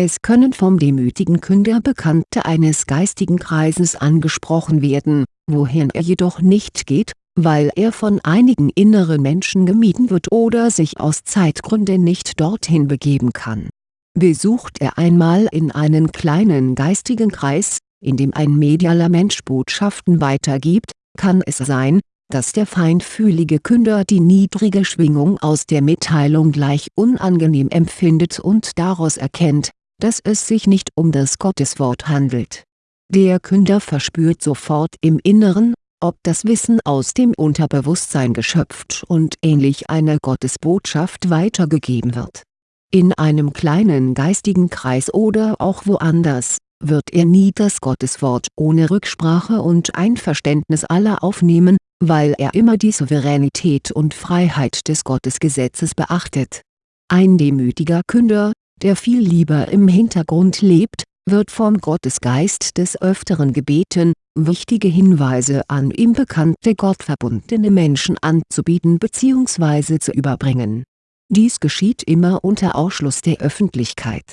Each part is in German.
Es können vom demütigen Künder Bekannte eines geistigen Kreises angesprochen werden, wohin er jedoch nicht geht, weil er von einigen inneren Menschen gemieden wird oder sich aus Zeitgründen nicht dorthin begeben kann. Besucht er einmal in einen kleinen geistigen Kreis, in dem ein medialer Mensch Botschaften weitergibt, kann es sein, dass der feinfühlige Künder die niedrige Schwingung aus der Mitteilung gleich unangenehm empfindet und daraus erkennt, dass es sich nicht um das Gotteswort handelt. Der Künder verspürt sofort im Inneren, ob das Wissen aus dem Unterbewusstsein geschöpft und ähnlich einer Gottesbotschaft weitergegeben wird. In einem kleinen geistigen Kreis oder auch woanders, wird er nie das Gotteswort ohne Rücksprache und Einverständnis aller aufnehmen, weil er immer die Souveränität und Freiheit des Gottesgesetzes beachtet. Ein demütiger Künder, der viel lieber im Hintergrund lebt, wird vom Gottesgeist des Öfteren gebeten, wichtige Hinweise an ihm bekannte gottverbundene Menschen anzubieten bzw. zu überbringen. Dies geschieht immer unter Ausschluss der Öffentlichkeit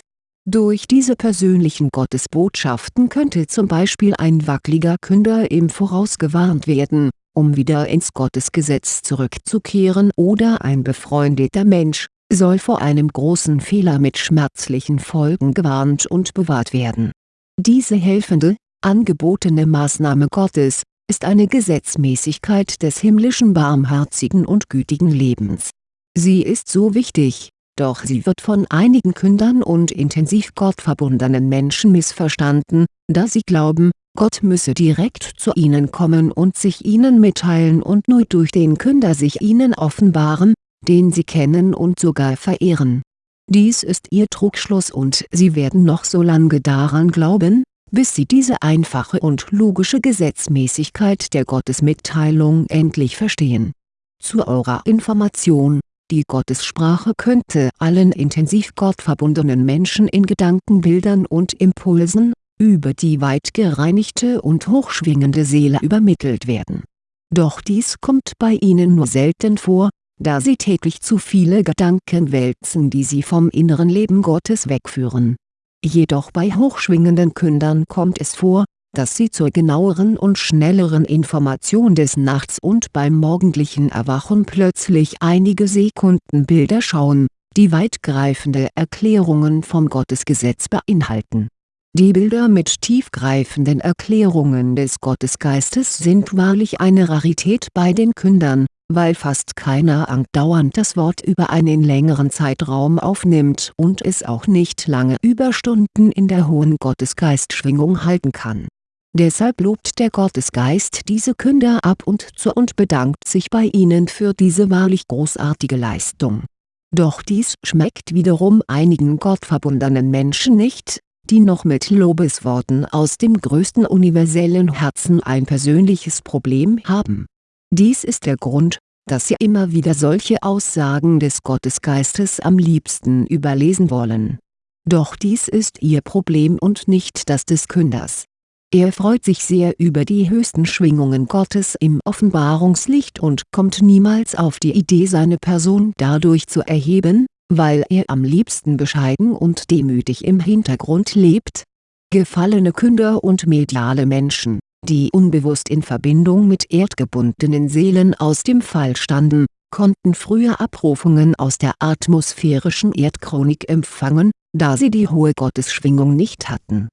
durch diese persönlichen Gottesbotschaften könnte zum Beispiel ein wackeliger Künder im Voraus gewarnt werden, um wieder ins Gottesgesetz zurückzukehren oder ein befreundeter Mensch, soll vor einem großen Fehler mit schmerzlichen Folgen gewarnt und bewahrt werden. Diese helfende, angebotene Maßnahme Gottes, ist eine Gesetzmäßigkeit des himmlischen barmherzigen und gütigen Lebens. Sie ist so wichtig, doch sie wird von einigen Kündern und intensiv gottverbundenen Menschen missverstanden, da sie glauben, Gott müsse direkt zu ihnen kommen und sich ihnen mitteilen und nur durch den Künder sich ihnen offenbaren, den sie kennen und sogar verehren. Dies ist ihr Trugschluss und sie werden noch so lange daran glauben, bis sie diese einfache und logische Gesetzmäßigkeit der Gottesmitteilung endlich verstehen. Zu eurer Information die Gottessprache könnte allen intensiv gottverbundenen Menschen in Gedankenbildern und Impulsen, über die weit gereinigte und hochschwingende Seele übermittelt werden. Doch dies kommt bei ihnen nur selten vor, da sie täglich zu viele Gedanken wälzen die sie vom inneren Leben Gottes wegführen. Jedoch bei hochschwingenden Kündern kommt es vor, dass sie zur genaueren und schnelleren Information des Nachts und beim morgendlichen Erwachen plötzlich einige Sekunden Bilder schauen, die weitgreifende Erklärungen vom Gottesgesetz beinhalten. Die Bilder mit tiefgreifenden Erklärungen des Gottesgeistes sind wahrlich eine Rarität bei den Kündern, weil fast keiner andauernd das Wort über einen längeren Zeitraum aufnimmt und es auch nicht lange Überstunden in der hohen Gottesgeistschwingung halten kann Deshalb lobt der Gottesgeist diese Künder ab und zu und bedankt sich bei ihnen für diese wahrlich großartige Leistung. Doch dies schmeckt wiederum einigen gottverbundenen Menschen nicht, die noch mit Lobesworten aus dem größten universellen Herzen ein persönliches Problem haben. Dies ist der Grund, dass sie immer wieder solche Aussagen des Gottesgeistes am liebsten überlesen wollen. Doch dies ist ihr Problem und nicht das des Künders er freut sich sehr über die höchsten Schwingungen Gottes im Offenbarungslicht und kommt niemals auf die Idee seine Person dadurch zu erheben, weil er am liebsten bescheiden und demütig im Hintergrund lebt. Gefallene Künder und mediale Menschen, die unbewusst in Verbindung mit erdgebundenen Seelen aus dem Fall standen, konnten früher Abrufungen aus der atmosphärischen Erdchronik empfangen, da sie die hohe Gottesschwingung nicht hatten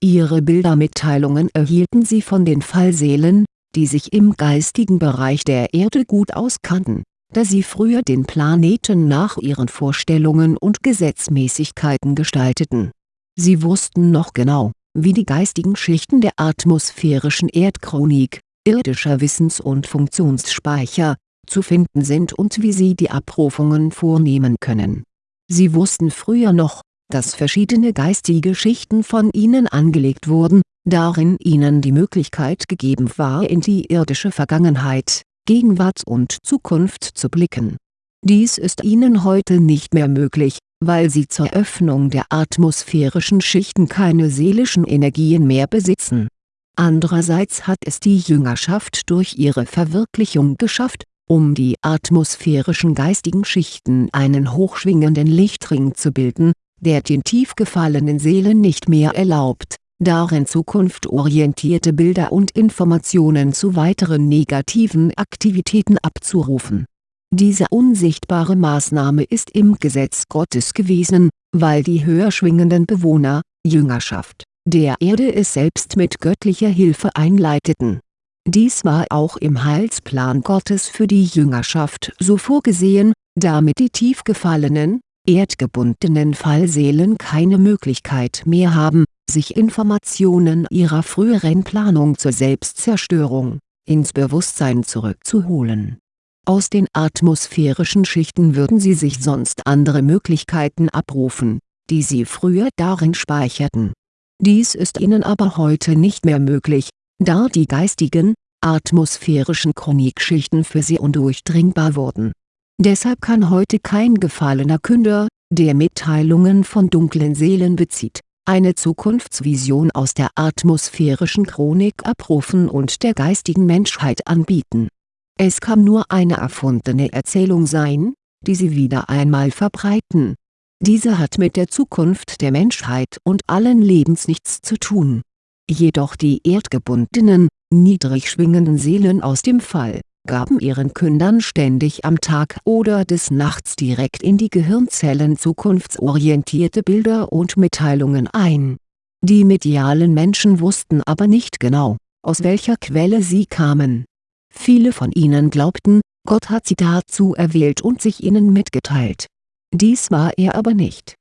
Ihre Bildermitteilungen erhielten sie von den Fallseelen, die sich im geistigen Bereich der Erde gut auskannten, da sie früher den Planeten nach ihren Vorstellungen und Gesetzmäßigkeiten gestalteten. Sie wussten noch genau, wie die geistigen Schichten der atmosphärischen Erdchronik, irdischer Wissens- und Funktionsspeicher, zu finden sind und wie sie die Abrufungen vornehmen können. Sie wussten früher noch, dass verschiedene geistige Schichten von ihnen angelegt wurden, darin ihnen die Möglichkeit gegeben war in die irdische Vergangenheit, Gegenwart und Zukunft zu blicken. Dies ist ihnen heute nicht mehr möglich, weil sie zur Öffnung der atmosphärischen Schichten keine seelischen Energien mehr besitzen. Andererseits hat es die Jüngerschaft durch ihre Verwirklichung geschafft, um die atmosphärischen geistigen Schichten einen hochschwingenden Lichtring zu bilden, der den tief gefallenen Seelen nicht mehr erlaubt, darin zukunftorientierte Bilder und Informationen zu weiteren negativen Aktivitäten abzurufen. Diese unsichtbare Maßnahme ist im Gesetz Gottes gewesen, weil die höher schwingenden Bewohner, Jüngerschaft, der Erde es selbst mit göttlicher Hilfe einleiteten. Dies war auch im Heilsplan Gottes für die Jüngerschaft so vorgesehen, damit die tief gefallenen, erdgebundenen Fallseelen keine Möglichkeit mehr haben, sich Informationen ihrer früheren Planung zur Selbstzerstörung, ins Bewusstsein zurückzuholen. Aus den atmosphärischen Schichten würden sie sich sonst andere Möglichkeiten abrufen, die sie früher darin speicherten. Dies ist ihnen aber heute nicht mehr möglich, da die geistigen, atmosphärischen Chronikschichten für sie undurchdringbar wurden Deshalb kann heute kein gefallener Künder, der Mitteilungen von dunklen Seelen bezieht, eine Zukunftsvision aus der atmosphärischen Chronik abrufen und der geistigen Menschheit anbieten. Es kann nur eine erfundene Erzählung sein, die sie wieder einmal verbreiten. Diese hat mit der Zukunft der Menschheit und allen Lebens nichts zu tun. Jedoch die erdgebundenen, niedrig schwingenden Seelen aus dem Fall gaben ihren Kündern ständig am Tag oder des Nachts direkt in die Gehirnzellen zukunftsorientierte Bilder und Mitteilungen ein. Die medialen Menschen wussten aber nicht genau, aus welcher Quelle sie kamen. Viele von ihnen glaubten, Gott hat sie dazu erwählt und sich ihnen mitgeteilt. Dies war er aber nicht.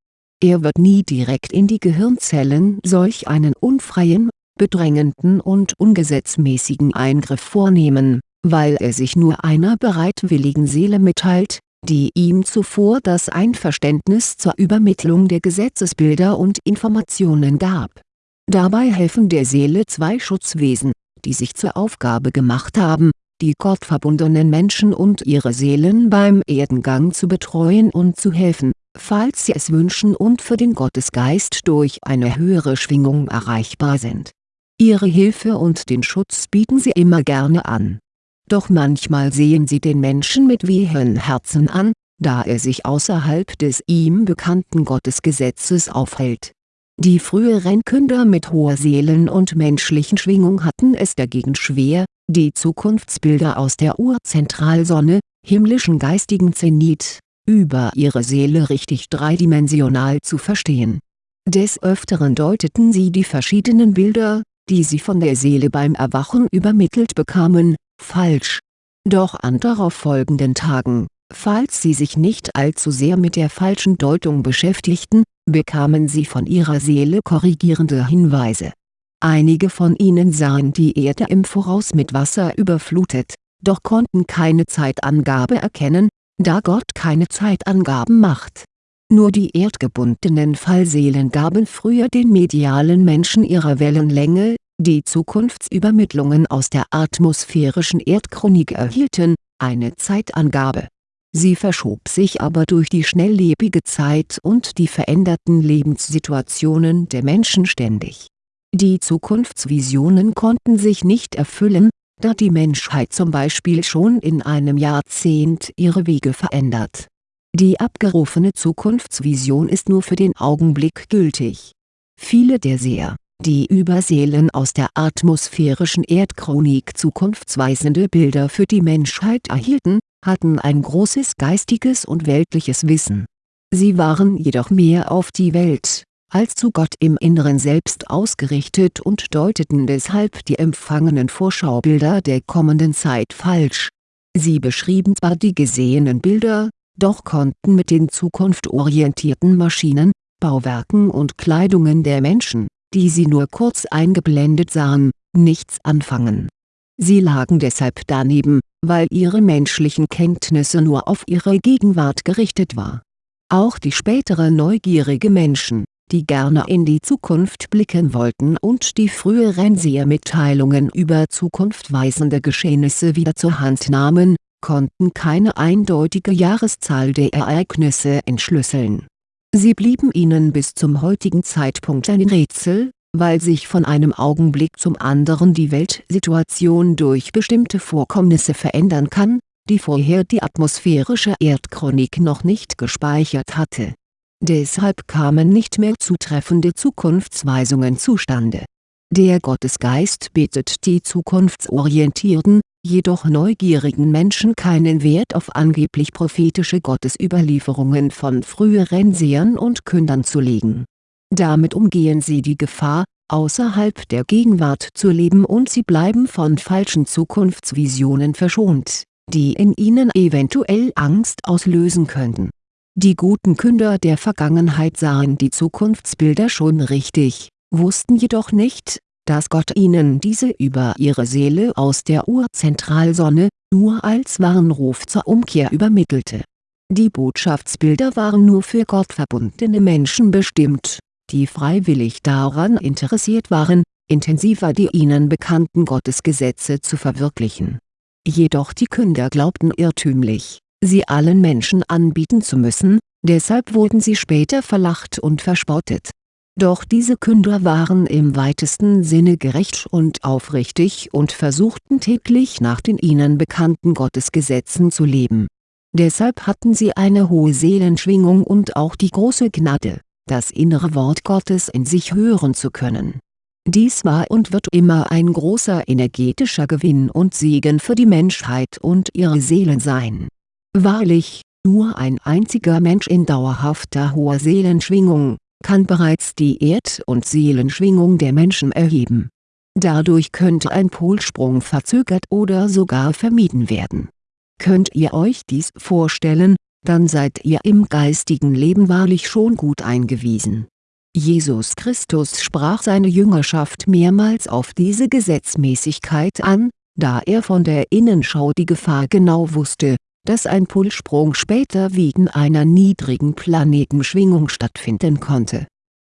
Er wird nie direkt in die Gehirnzellen solch einen unfreien, bedrängenden und ungesetzmäßigen Eingriff vornehmen weil er sich nur einer bereitwilligen Seele mitteilt, die ihm zuvor das Einverständnis zur Übermittlung der Gesetzesbilder und Informationen gab. Dabei helfen der Seele zwei Schutzwesen, die sich zur Aufgabe gemacht haben, die gottverbundenen Menschen und ihre Seelen beim Erdengang zu betreuen und zu helfen, falls sie es wünschen und für den Gottesgeist durch eine höhere Schwingung erreichbar sind. Ihre Hilfe und den Schutz bieten sie immer gerne an doch manchmal sehen sie den Menschen mit wehen Herzen an, da er sich außerhalb des ihm bekannten Gottesgesetzes aufhält. Die früheren Künder mit hoher Seelen- und menschlichen Schwingung hatten es dagegen schwer, die Zukunftsbilder aus der Urzentralsonne, himmlischen geistigen Zenit, über ihre Seele richtig dreidimensional zu verstehen. Des Öfteren deuteten sie die verschiedenen Bilder, die sie von der Seele beim Erwachen übermittelt bekamen, falsch. Doch an darauf folgenden Tagen, falls sie sich nicht allzu sehr mit der falschen Deutung beschäftigten, bekamen sie von ihrer Seele korrigierende Hinweise. Einige von ihnen sahen die Erde im Voraus mit Wasser überflutet, doch konnten keine Zeitangabe erkennen, da Gott keine Zeitangaben macht. Nur die erdgebundenen Fallseelen gaben früher den medialen Menschen ihrer Wellenlänge, die Zukunftsübermittlungen aus der atmosphärischen Erdchronik erhielten, eine Zeitangabe. Sie verschob sich aber durch die schnelllebige Zeit und die veränderten Lebenssituationen der Menschen ständig. Die Zukunftsvisionen konnten sich nicht erfüllen, da die Menschheit zum Beispiel schon in einem Jahrzehnt ihre Wege verändert. Die abgerufene Zukunftsvision ist nur für den Augenblick gültig. Viele der Seher die über Seelen aus der atmosphärischen Erdchronik zukunftsweisende Bilder für die Menschheit erhielten, hatten ein großes geistiges und weltliches Wissen. Sie waren jedoch mehr auf die Welt, als zu Gott im Inneren selbst ausgerichtet und deuteten deshalb die empfangenen Vorschaubilder der kommenden Zeit falsch. Sie beschrieben zwar die gesehenen Bilder, doch konnten mit den zukunftorientierten Maschinen, Bauwerken und Kleidungen der Menschen die sie nur kurz eingeblendet sahen, nichts anfangen. Sie lagen deshalb daneben, weil ihre menschlichen Kenntnisse nur auf ihre Gegenwart gerichtet war. Auch die spätere neugierige Menschen, die gerne in die Zukunft blicken wollten und die früheren Sehermitteilungen über zukunftweisende Geschehnisse wieder zur Hand nahmen, konnten keine eindeutige Jahreszahl der Ereignisse entschlüsseln Sie blieben ihnen bis zum heutigen Zeitpunkt ein Rätsel, weil sich von einem Augenblick zum anderen die Weltsituation durch bestimmte Vorkommnisse verändern kann, die vorher die atmosphärische Erdchronik noch nicht gespeichert hatte. Deshalb kamen nicht mehr zutreffende Zukunftsweisungen zustande. Der Gottesgeist bietet die zukunftsorientierten, jedoch neugierigen Menschen keinen Wert auf angeblich prophetische Gottesüberlieferungen von früheren Sehern und Kündern zu legen. Damit umgehen sie die Gefahr, außerhalb der Gegenwart zu leben und sie bleiben von falschen Zukunftsvisionen verschont, die in ihnen eventuell Angst auslösen könnten. Die guten Künder der Vergangenheit sahen die Zukunftsbilder schon richtig, wussten jedoch nicht, dass Gott ihnen diese über ihre Seele aus der Urzentralsonne, nur als Warnruf zur Umkehr übermittelte. Die Botschaftsbilder waren nur für gottverbundene Menschen bestimmt die freiwillig daran interessiert waren, intensiver die ihnen bekannten Gottesgesetze zu verwirklichen. Jedoch die Künder glaubten irrtümlich, sie allen Menschen anbieten zu müssen, deshalb wurden sie später verlacht und verspottet. Doch diese Künder waren im weitesten Sinne gerecht und aufrichtig und versuchten täglich nach den ihnen bekannten Gottesgesetzen zu leben. Deshalb hatten sie eine hohe Seelenschwingung und auch die große Gnade das innere Wort Gottes in sich hören zu können. Dies war und wird immer ein großer energetischer Gewinn und Segen für die Menschheit und ihre Seelen sein. Wahrlich, nur ein einziger Mensch in dauerhafter hoher Seelenschwingung, kann bereits die Erd- und Seelenschwingung der Menschen erheben. Dadurch könnte ein Polsprung verzögert oder sogar vermieden werden. Könnt ihr euch dies vorstellen, dann seid ihr im geistigen Leben wahrlich schon gut eingewiesen. Jesus Christus sprach seine Jüngerschaft mehrmals auf diese Gesetzmäßigkeit an, da er von der Innenschau die Gefahr genau wusste, dass ein Pulssprung später wegen einer niedrigen Planetenschwingung stattfinden konnte.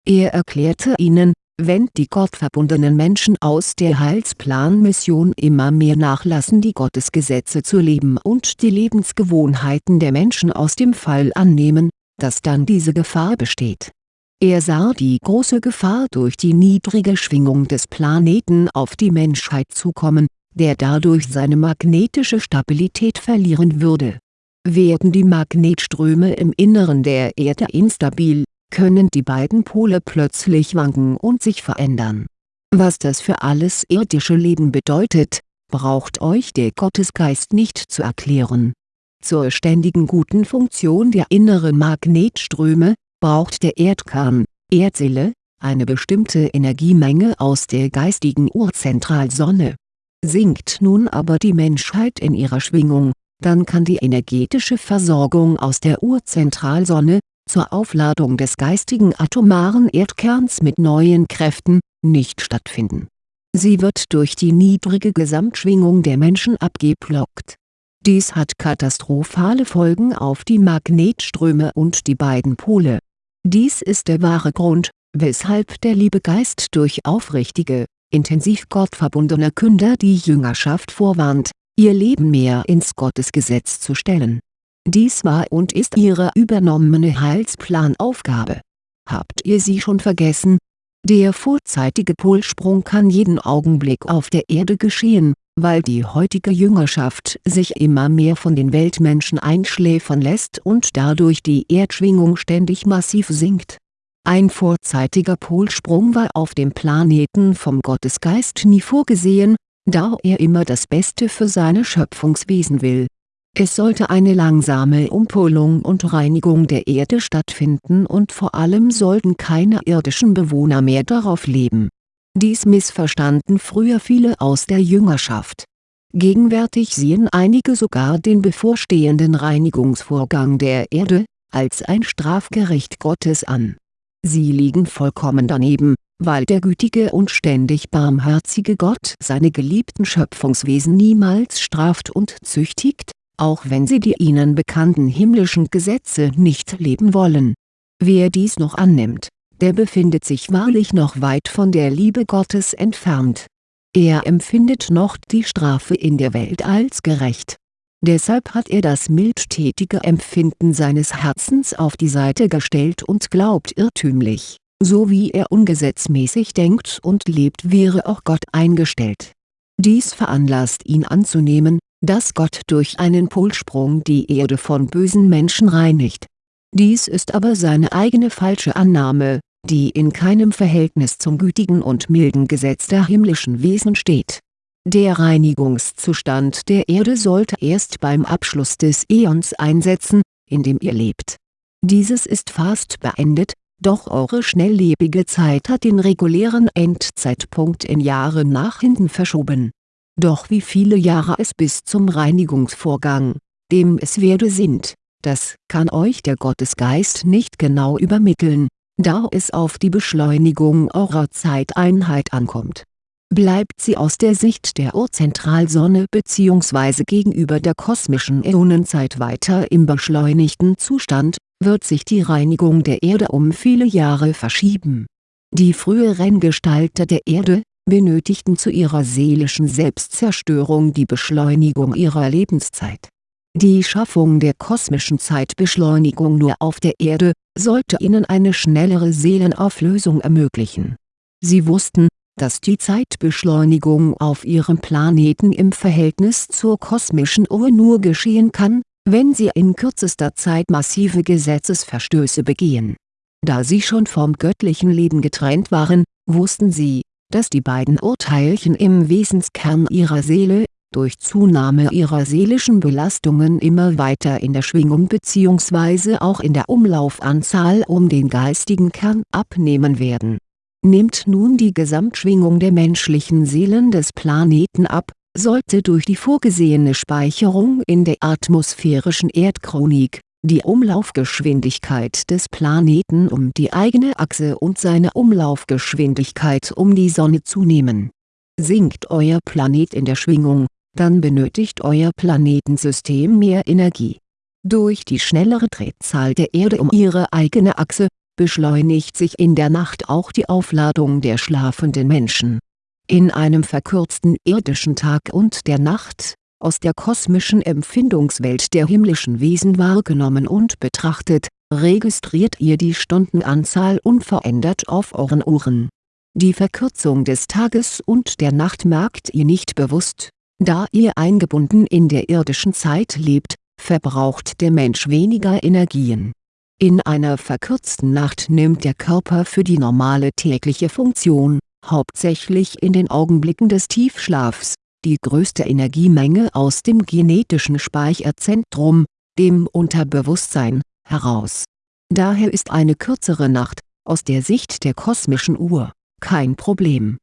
Er erklärte ihnen, wenn die gottverbundenen Menschen aus der Heilsplanmission immer mehr nachlassen die Gottesgesetze zu leben und die Lebensgewohnheiten der Menschen aus dem Fall annehmen, dass dann diese Gefahr besteht. Er sah die große Gefahr durch die niedrige Schwingung des Planeten auf die Menschheit zukommen, der dadurch seine magnetische Stabilität verlieren würde. Werden die Magnetströme im Inneren der Erde instabil können die beiden Pole plötzlich wanken und sich verändern. Was das für alles irdische Leben bedeutet, braucht euch der Gottesgeist nicht zu erklären. Zur ständigen guten Funktion der inneren Magnetströme, braucht der Erdkern, Erdseele, eine bestimmte Energiemenge aus der geistigen Urzentralsonne. Sinkt nun aber die Menschheit in ihrer Schwingung, dann kann die energetische Versorgung aus der Urzentralsonne, zur Aufladung des geistigen atomaren Erdkerns mit neuen Kräften, nicht stattfinden. Sie wird durch die niedrige Gesamtschwingung der Menschen abgeblockt. Dies hat katastrophale Folgen auf die Magnetströme und die beiden Pole. Dies ist der wahre Grund, weshalb der Liebegeist durch aufrichtige, intensiv gottverbundene Künder die Jüngerschaft vorwarnt, ihr Leben mehr ins Gottesgesetz zu stellen dies war und ist ihre übernommene Heilsplanaufgabe. Habt ihr sie schon vergessen? Der vorzeitige Polsprung kann jeden Augenblick auf der Erde geschehen, weil die heutige Jüngerschaft sich immer mehr von den Weltmenschen einschläfern lässt und dadurch die Erdschwingung ständig massiv sinkt. Ein vorzeitiger Polsprung war auf dem Planeten vom Gottesgeist nie vorgesehen, da er immer das Beste für seine Schöpfungswesen will es sollte eine langsame Umpolung und Reinigung der Erde stattfinden und vor allem sollten keine irdischen Bewohner mehr darauf leben. Dies missverstanden früher viele aus der Jüngerschaft. Gegenwärtig sehen einige sogar den bevorstehenden Reinigungsvorgang der Erde, als ein Strafgericht Gottes an. Sie liegen vollkommen daneben, weil der gütige und ständig barmherzige Gott seine geliebten Schöpfungswesen niemals straft und züchtigt, auch wenn sie die ihnen bekannten himmlischen Gesetze nicht leben wollen. Wer dies noch annimmt, der befindet sich wahrlich noch weit von der Liebe Gottes entfernt. Er empfindet noch die Strafe in der Welt als gerecht. Deshalb hat er das mildtätige Empfinden seines Herzens auf die Seite gestellt und glaubt irrtümlich, so wie er ungesetzmäßig denkt und lebt wäre auch Gott eingestellt. Dies veranlasst ihn anzunehmen, dass Gott durch einen Polsprung die Erde von bösen Menschen reinigt. Dies ist aber seine eigene falsche Annahme, die in keinem Verhältnis zum gütigen und milden Gesetz der himmlischen Wesen steht. Der Reinigungszustand der Erde sollte erst beim Abschluss des Äons einsetzen, in dem ihr lebt. Dieses ist fast beendet, doch eure schnelllebige Zeit hat den regulären Endzeitpunkt in Jahren nach hinten verschoben. Doch wie viele Jahre es bis zum Reinigungsvorgang, dem es werde sind, das kann euch der Gottesgeist nicht genau übermitteln, da es auf die Beschleunigung eurer Zeiteinheit ankommt. Bleibt sie aus der Sicht der Urzentralsonne bzw. gegenüber der kosmischen Äonenzeit weiter im beschleunigten Zustand, wird sich die Reinigung der Erde um viele Jahre verschieben. Die früheren Gestalter der Erde, benötigten zu ihrer seelischen Selbstzerstörung die Beschleunigung ihrer Lebenszeit. Die Schaffung der kosmischen Zeitbeschleunigung nur auf der Erde, sollte ihnen eine schnellere Seelenauflösung ermöglichen. Sie wussten, dass die Zeitbeschleunigung auf ihrem Planeten im Verhältnis zur kosmischen Uhr nur geschehen kann, wenn sie in kürzester Zeit massive Gesetzesverstöße begehen. Da sie schon vom göttlichen Leben getrennt waren, wussten sie, dass die beiden Urteilchen im Wesenskern ihrer Seele, durch Zunahme ihrer seelischen Belastungen immer weiter in der Schwingung bzw. auch in der Umlaufanzahl um den geistigen Kern abnehmen werden. Nimmt nun die Gesamtschwingung der menschlichen Seelen des Planeten ab, sollte durch die vorgesehene Speicherung in der atmosphärischen Erdchronik, die Umlaufgeschwindigkeit des Planeten um die eigene Achse und seine Umlaufgeschwindigkeit um die Sonne zunehmen. Sinkt euer Planet in der Schwingung, dann benötigt euer Planetensystem mehr Energie. Durch die schnellere Drehzahl der Erde um ihre eigene Achse, beschleunigt sich in der Nacht auch die Aufladung der schlafenden Menschen. In einem verkürzten irdischen Tag und der Nacht, aus der kosmischen Empfindungswelt der himmlischen Wesen wahrgenommen und betrachtet, registriert ihr die Stundenanzahl unverändert auf euren Uhren. Die Verkürzung des Tages und der Nacht merkt ihr nicht bewusst, da ihr eingebunden in der irdischen Zeit lebt, verbraucht der Mensch weniger Energien. In einer verkürzten Nacht nimmt der Körper für die normale tägliche Funktion, hauptsächlich in den Augenblicken des Tiefschlafs, die größte Energiemenge aus dem genetischen Speicherzentrum, dem Unterbewusstsein, heraus. Daher ist eine kürzere Nacht, aus der Sicht der kosmischen Uhr, kein Problem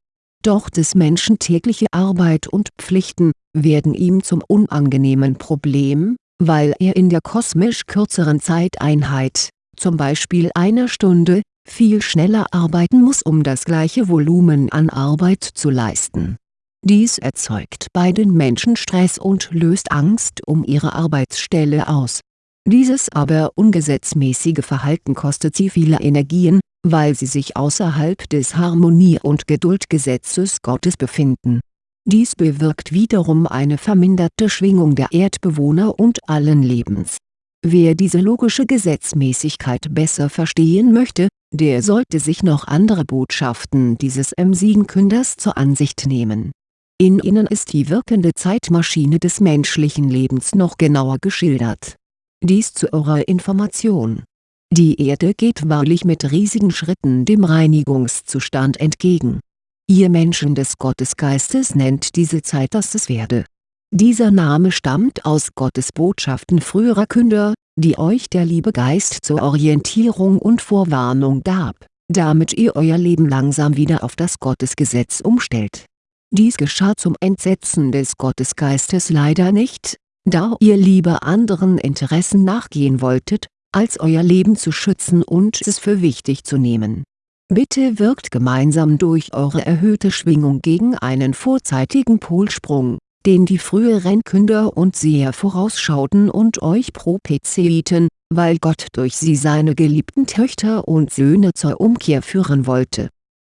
doch des Menschen tägliche Arbeit und Pflichten, werden ihm zum unangenehmen Problem, weil er in der kosmisch kürzeren Zeiteinheit, zum Beispiel einer Stunde, viel schneller arbeiten muss um das gleiche Volumen an Arbeit zu leisten. Dies erzeugt bei den Menschen Stress und löst Angst um ihre Arbeitsstelle aus. Dieses aber ungesetzmäßige Verhalten kostet sie viele Energien, weil sie sich außerhalb des Harmonie- und Geduldgesetzes Gottes befinden. Dies bewirkt wiederum eine verminderte Schwingung der Erdbewohner und allen Lebens. Wer diese logische Gesetzmäßigkeit besser verstehen möchte, der sollte sich noch andere Botschaften dieses M-Siegenkünders zur Ansicht nehmen. In ihnen ist die wirkende Zeitmaschine des menschlichen Lebens noch genauer geschildert. Dies zu eurer Information die Erde geht wahrlich mit riesigen Schritten dem Reinigungszustand entgegen. Ihr Menschen des Gottesgeistes nennt diese Zeit das es werde. Dieser Name stammt aus Gottes Botschaften früherer Künder, die euch der liebe Geist zur Orientierung und Vorwarnung gab, damit ihr euer Leben langsam wieder auf das Gottesgesetz umstellt. Dies geschah zum Entsetzen des Gottesgeistes leider nicht, da ihr lieber anderen Interessen nachgehen wolltet, als euer Leben zu schützen und es für wichtig zu nehmen. Bitte wirkt gemeinsam durch eure erhöhte Schwingung gegen einen vorzeitigen Polsprung, den die früheren Künder und Seher vorausschauten und euch prophezeiten, weil Gott durch sie seine geliebten Töchter und Söhne zur Umkehr führen wollte.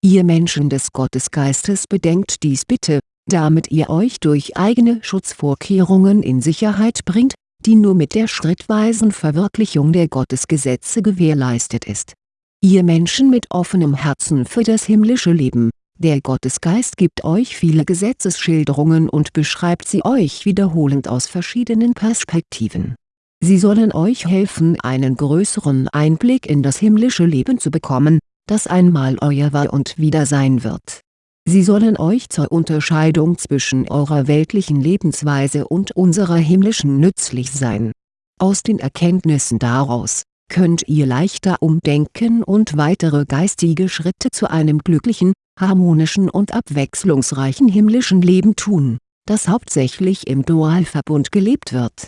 Ihr Menschen des Gottesgeistes bedenkt dies bitte, damit ihr euch durch eigene Schutzvorkehrungen in Sicherheit bringt, die nur mit der schrittweisen Verwirklichung der Gottesgesetze gewährleistet ist. Ihr Menschen mit offenem Herzen für das himmlische Leben, der Gottesgeist gibt euch viele Gesetzesschilderungen und beschreibt sie euch wiederholend aus verschiedenen Perspektiven. Sie sollen euch helfen einen größeren Einblick in das himmlische Leben zu bekommen, das einmal euer war und wieder sein wird. Sie sollen euch zur Unterscheidung zwischen eurer weltlichen Lebensweise und unserer himmlischen nützlich sein. Aus den Erkenntnissen daraus, könnt ihr leichter umdenken und weitere geistige Schritte zu einem glücklichen, harmonischen und abwechslungsreichen himmlischen Leben tun, das hauptsächlich im Dualverbund gelebt wird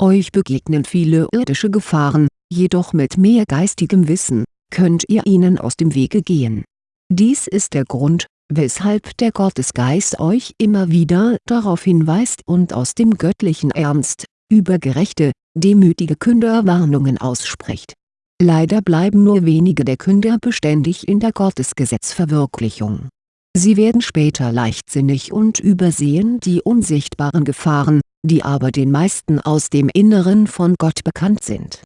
euch begegnen viele irdische Gefahren, jedoch mit mehr geistigem Wissen, könnt ihr ihnen aus dem Wege gehen. Dies ist der Grund, weshalb der Gottesgeist euch immer wieder darauf hinweist und aus dem göttlichen Ernst, über gerechte, demütige Künder Warnungen ausspricht. Leider bleiben nur wenige der Künder beständig in der Gottesgesetzverwirklichung. Sie werden später leichtsinnig und übersehen die unsichtbaren Gefahren, die aber den meisten aus dem Inneren von Gott bekannt sind.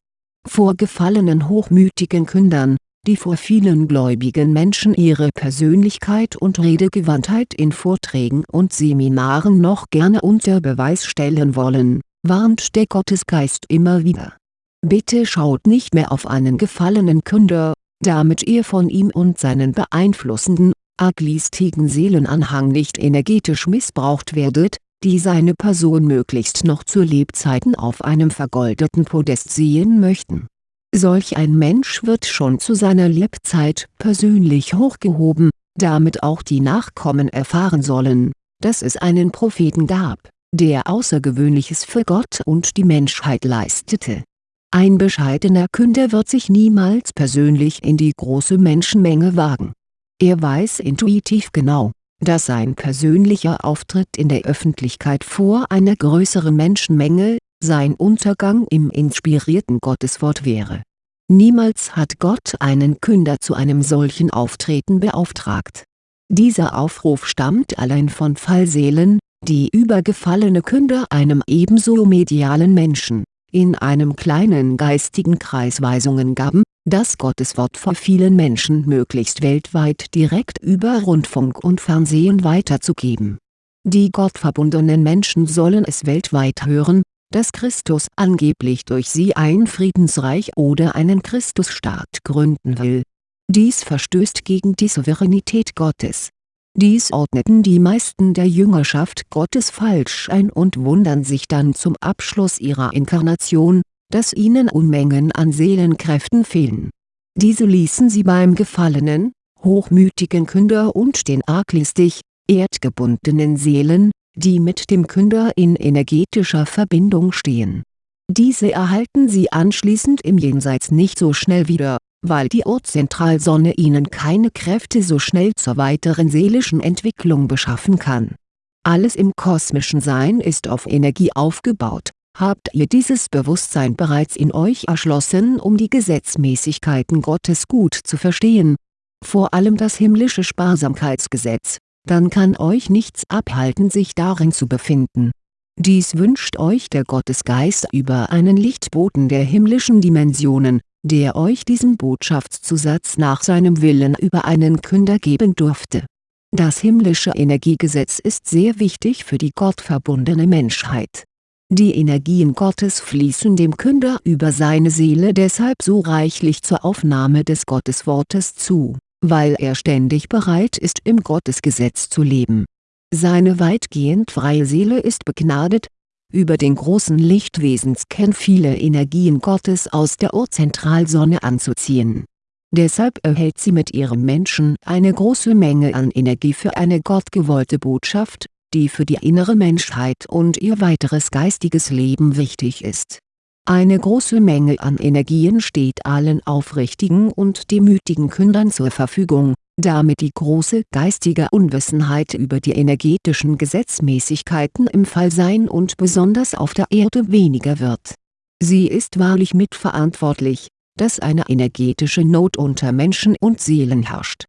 Vor gefallenen hochmütigen Kündern, die vor vielen gläubigen Menschen ihre Persönlichkeit und Redegewandtheit in Vorträgen und Seminaren noch gerne unter Beweis stellen wollen, warnt der Gottesgeist immer wieder. Bitte schaut nicht mehr auf einen gefallenen Künder, damit ihr von ihm und seinen beeinflussenden, arglistigen Seelenanhang nicht energetisch missbraucht werdet, die seine Person möglichst noch zu Lebzeiten auf einem vergoldeten Podest sehen möchten. Solch ein Mensch wird schon zu seiner Lebzeit persönlich hochgehoben, damit auch die Nachkommen erfahren sollen, dass es einen Propheten gab, der Außergewöhnliches für Gott und die Menschheit leistete. Ein bescheidener Künder wird sich niemals persönlich in die große Menschenmenge wagen. Er weiß intuitiv genau, dass sein persönlicher Auftritt in der Öffentlichkeit vor einer größeren Menschenmenge, sein Untergang im inspirierten Gotteswort wäre. Niemals hat Gott einen Künder zu einem solchen Auftreten beauftragt. Dieser Aufruf stammt allein von Fallseelen, die über gefallene Künder einem ebenso medialen Menschen, in einem kleinen geistigen Kreis Weisungen gaben, das Gotteswort vor vielen Menschen möglichst weltweit direkt über Rundfunk und Fernsehen weiterzugeben. Die gottverbundenen Menschen sollen es weltweit hören, dass Christus angeblich durch sie ein Friedensreich oder einen Christusstaat gründen will. Dies verstößt gegen die Souveränität Gottes. Dies ordneten die meisten der Jüngerschaft Gottes falsch ein und wundern sich dann zum Abschluss ihrer Inkarnation, dass ihnen Unmengen an Seelenkräften fehlen. Diese ließen sie beim gefallenen, hochmütigen Künder und den arglistig, erdgebundenen Seelen, die mit dem Künder in energetischer Verbindung stehen. Diese erhalten sie anschließend im Jenseits nicht so schnell wieder, weil die Urzentralsonne ihnen keine Kräfte so schnell zur weiteren seelischen Entwicklung beschaffen kann. Alles im kosmischen Sein ist auf Energie aufgebaut, habt ihr dieses Bewusstsein bereits in euch erschlossen um die Gesetzmäßigkeiten Gottes gut zu verstehen, vor allem das himmlische Sparsamkeitsgesetz, dann kann euch nichts abhalten sich darin zu befinden. Dies wünscht euch der Gottesgeist über einen Lichtboten der himmlischen Dimensionen, der euch diesen Botschaftszusatz nach seinem Willen über einen Künder geben durfte. Das himmlische Energiegesetz ist sehr wichtig für die gottverbundene Menschheit die Energien Gottes fließen dem Künder über seine Seele deshalb so reichlich zur Aufnahme des Gotteswortes zu, weil er ständig bereit ist im Gottesgesetz zu leben. Seine weitgehend freie Seele ist begnadet, über den großen Lichtwesenskern viele Energien Gottes aus der Urzentralsonne anzuziehen. Deshalb erhält sie mit ihrem Menschen eine große Menge an Energie für eine gottgewollte Botschaft die für die innere Menschheit und ihr weiteres geistiges Leben wichtig ist. Eine große Menge an Energien steht allen aufrichtigen und demütigen Kündern zur Verfügung, damit die große geistige Unwissenheit über die energetischen Gesetzmäßigkeiten im Fallsein und besonders auf der Erde weniger wird. Sie ist wahrlich mitverantwortlich, dass eine energetische Not unter Menschen und Seelen herrscht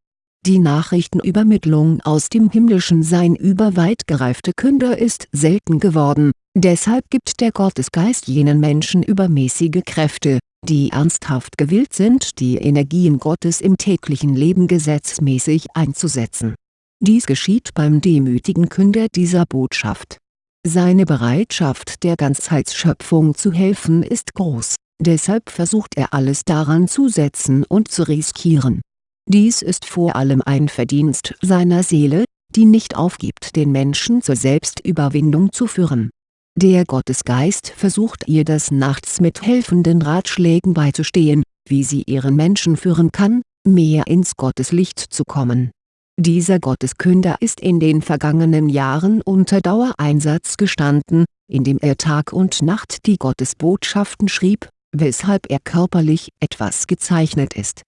die Nachrichtenübermittlung aus dem himmlischen Sein über weit gereifte Künder ist selten geworden, deshalb gibt der Gottesgeist jenen Menschen übermäßige Kräfte, die ernsthaft gewillt sind die Energien Gottes im täglichen Leben gesetzmäßig einzusetzen. Dies geschieht beim demütigen Künder dieser Botschaft. Seine Bereitschaft der Ganzheitsschöpfung zu helfen ist groß, deshalb versucht er alles daran zu setzen und zu riskieren. Dies ist vor allem ein Verdienst seiner Seele, die nicht aufgibt den Menschen zur Selbstüberwindung zu führen. Der Gottesgeist versucht ihr des Nachts mit helfenden Ratschlägen beizustehen, wie sie ihren Menschen führen kann, mehr ins Gotteslicht zu kommen. Dieser Gotteskünder ist in den vergangenen Jahren unter Dauereinsatz gestanden, indem er Tag und Nacht die Gottesbotschaften schrieb, weshalb er körperlich etwas gezeichnet ist.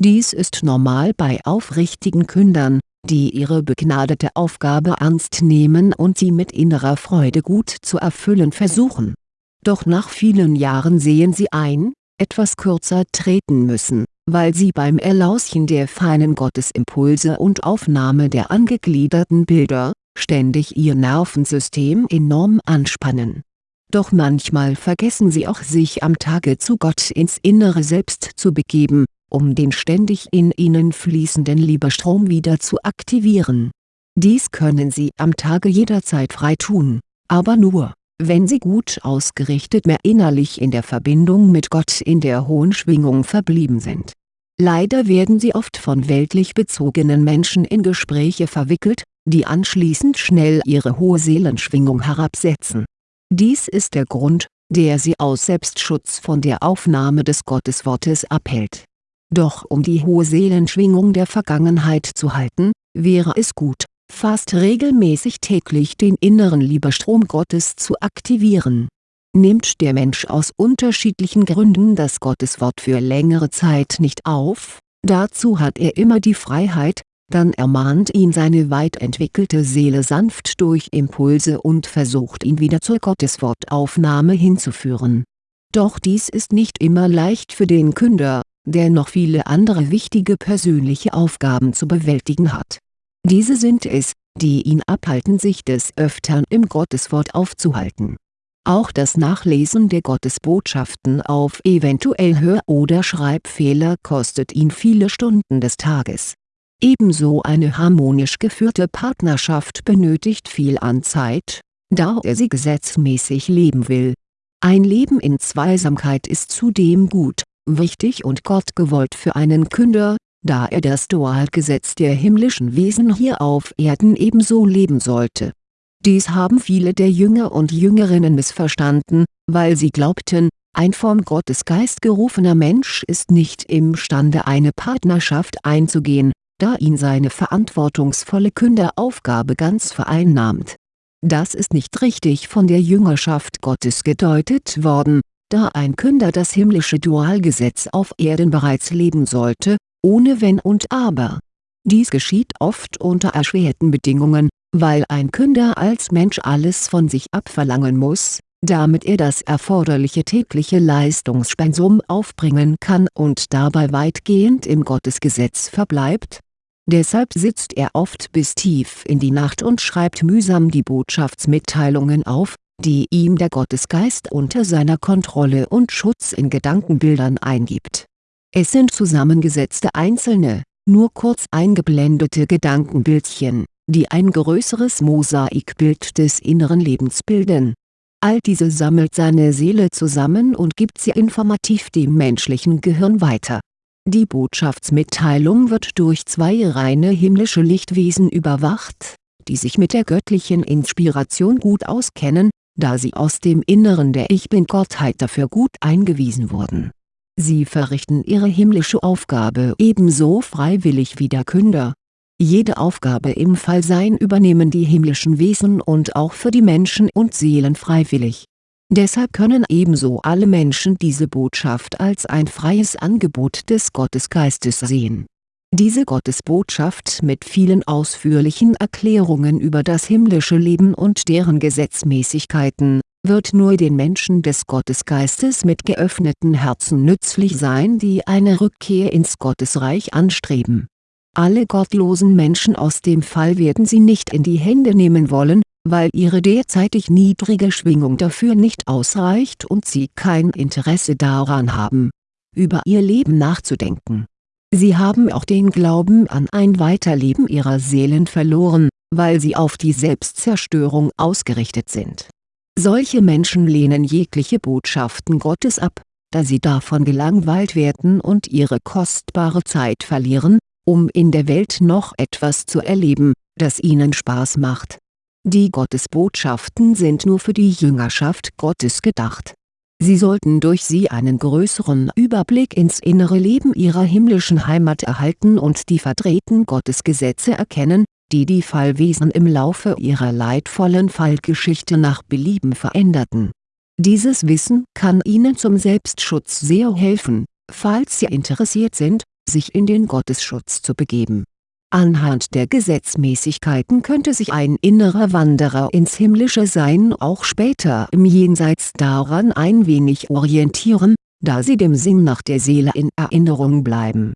Dies ist normal bei aufrichtigen Kündern, die ihre begnadete Aufgabe ernst nehmen und sie mit innerer Freude gut zu erfüllen versuchen. Doch nach vielen Jahren sehen sie ein, etwas kürzer treten müssen, weil sie beim Erlauschen der feinen Gottesimpulse und Aufnahme der angegliederten Bilder, ständig ihr Nervensystem enorm anspannen. Doch manchmal vergessen sie auch sich am Tage zu Gott ins innere Selbst zu begeben, um den ständig in ihnen fließenden Liebestrom wieder zu aktivieren. Dies können sie am Tage jederzeit frei tun, aber nur, wenn sie gut ausgerichtet mehr innerlich in der Verbindung mit Gott in der hohen Schwingung verblieben sind. Leider werden sie oft von weltlich bezogenen Menschen in Gespräche verwickelt, die anschließend schnell ihre hohe Seelenschwingung herabsetzen. Dies ist der Grund, der sie aus Selbstschutz von der Aufnahme des Gotteswortes abhält doch um die hohe Seelenschwingung der Vergangenheit zu halten, wäre es gut, fast regelmäßig täglich den inneren Liebestrom Gottes zu aktivieren. Nimmt der Mensch aus unterschiedlichen Gründen das Gotteswort für längere Zeit nicht auf, dazu hat er immer die Freiheit, dann ermahnt ihn seine weit entwickelte Seele sanft durch Impulse und versucht ihn wieder zur Gotteswortaufnahme hinzuführen. Doch dies ist nicht immer leicht für den Künder, der noch viele andere wichtige persönliche Aufgaben zu bewältigen hat. Diese sind es, die ihn abhalten sich des Öftern im Gotteswort aufzuhalten. Auch das Nachlesen der Gottesbotschaften auf eventuell Hör- oder Schreibfehler kostet ihn viele Stunden des Tages. Ebenso eine harmonisch geführte Partnerschaft benötigt viel an Zeit, da er sie gesetzmäßig leben will. Ein Leben in Zweisamkeit ist zudem gut, wichtig und gottgewollt für einen Künder, da er das Dualgesetz der himmlischen Wesen hier auf Erden ebenso leben sollte. Dies haben viele der Jünger und Jüngerinnen missverstanden, weil sie glaubten, ein vom Gottesgeist gerufener Mensch ist nicht imstande eine Partnerschaft einzugehen, da ihn seine verantwortungsvolle Künderaufgabe ganz vereinnahmt. Das ist nicht richtig von der Jüngerschaft Gottes gedeutet worden, da ein Künder das himmlische Dualgesetz auf Erden bereits leben sollte, ohne Wenn und Aber. Dies geschieht oft unter erschwerten Bedingungen, weil ein Künder als Mensch alles von sich abverlangen muss, damit er das erforderliche tägliche Leistungspensum aufbringen kann und dabei weitgehend im Gottesgesetz verbleibt. Deshalb sitzt er oft bis tief in die Nacht und schreibt mühsam die Botschaftsmitteilungen auf, die ihm der Gottesgeist unter seiner Kontrolle und Schutz in Gedankenbildern eingibt. Es sind zusammengesetzte einzelne, nur kurz eingeblendete Gedankenbildchen, die ein größeres Mosaikbild des inneren Lebens bilden. All diese sammelt seine Seele zusammen und gibt sie informativ dem menschlichen Gehirn weiter. Die Botschaftsmitteilung wird durch zwei reine himmlische Lichtwesen überwacht, die sich mit der göttlichen Inspiration gut auskennen da sie aus dem Inneren der Ich-Bin-Gottheit dafür gut eingewiesen wurden. Sie verrichten ihre himmlische Aufgabe ebenso freiwillig wie der Künder. Jede Aufgabe im Fallsein übernehmen die himmlischen Wesen und auch für die Menschen und Seelen freiwillig. Deshalb können ebenso alle Menschen diese Botschaft als ein freies Angebot des Gottesgeistes sehen diese Gottesbotschaft mit vielen ausführlichen Erklärungen über das himmlische Leben und deren Gesetzmäßigkeiten, wird nur den Menschen des Gottesgeistes mit geöffneten Herzen nützlich sein die eine Rückkehr ins Gottesreich anstreben. Alle gottlosen Menschen aus dem Fall werden sie nicht in die Hände nehmen wollen, weil ihre derzeitig niedrige Schwingung dafür nicht ausreicht und sie kein Interesse daran haben, über ihr Leben nachzudenken Sie haben auch den Glauben an ein Weiterleben ihrer Seelen verloren, weil sie auf die Selbstzerstörung ausgerichtet sind. Solche Menschen lehnen jegliche Botschaften Gottes ab, da sie davon gelangweilt werden und ihre kostbare Zeit verlieren, um in der Welt noch etwas zu erleben, das ihnen Spaß macht. Die Gottesbotschaften sind nur für die Jüngerschaft Gottes gedacht. Sie sollten durch sie einen größeren Überblick ins innere Leben ihrer himmlischen Heimat erhalten und die verdrehten Gottesgesetze erkennen, die die Fallwesen im Laufe ihrer leidvollen Fallgeschichte nach Belieben veränderten. Dieses Wissen kann Ihnen zum Selbstschutz sehr helfen, falls Sie interessiert sind, sich in den Gottesschutz zu begeben. Anhand der Gesetzmäßigkeiten könnte sich ein innerer Wanderer ins himmlische Sein auch später im Jenseits daran ein wenig orientieren, da sie dem Sinn nach der Seele in Erinnerung bleiben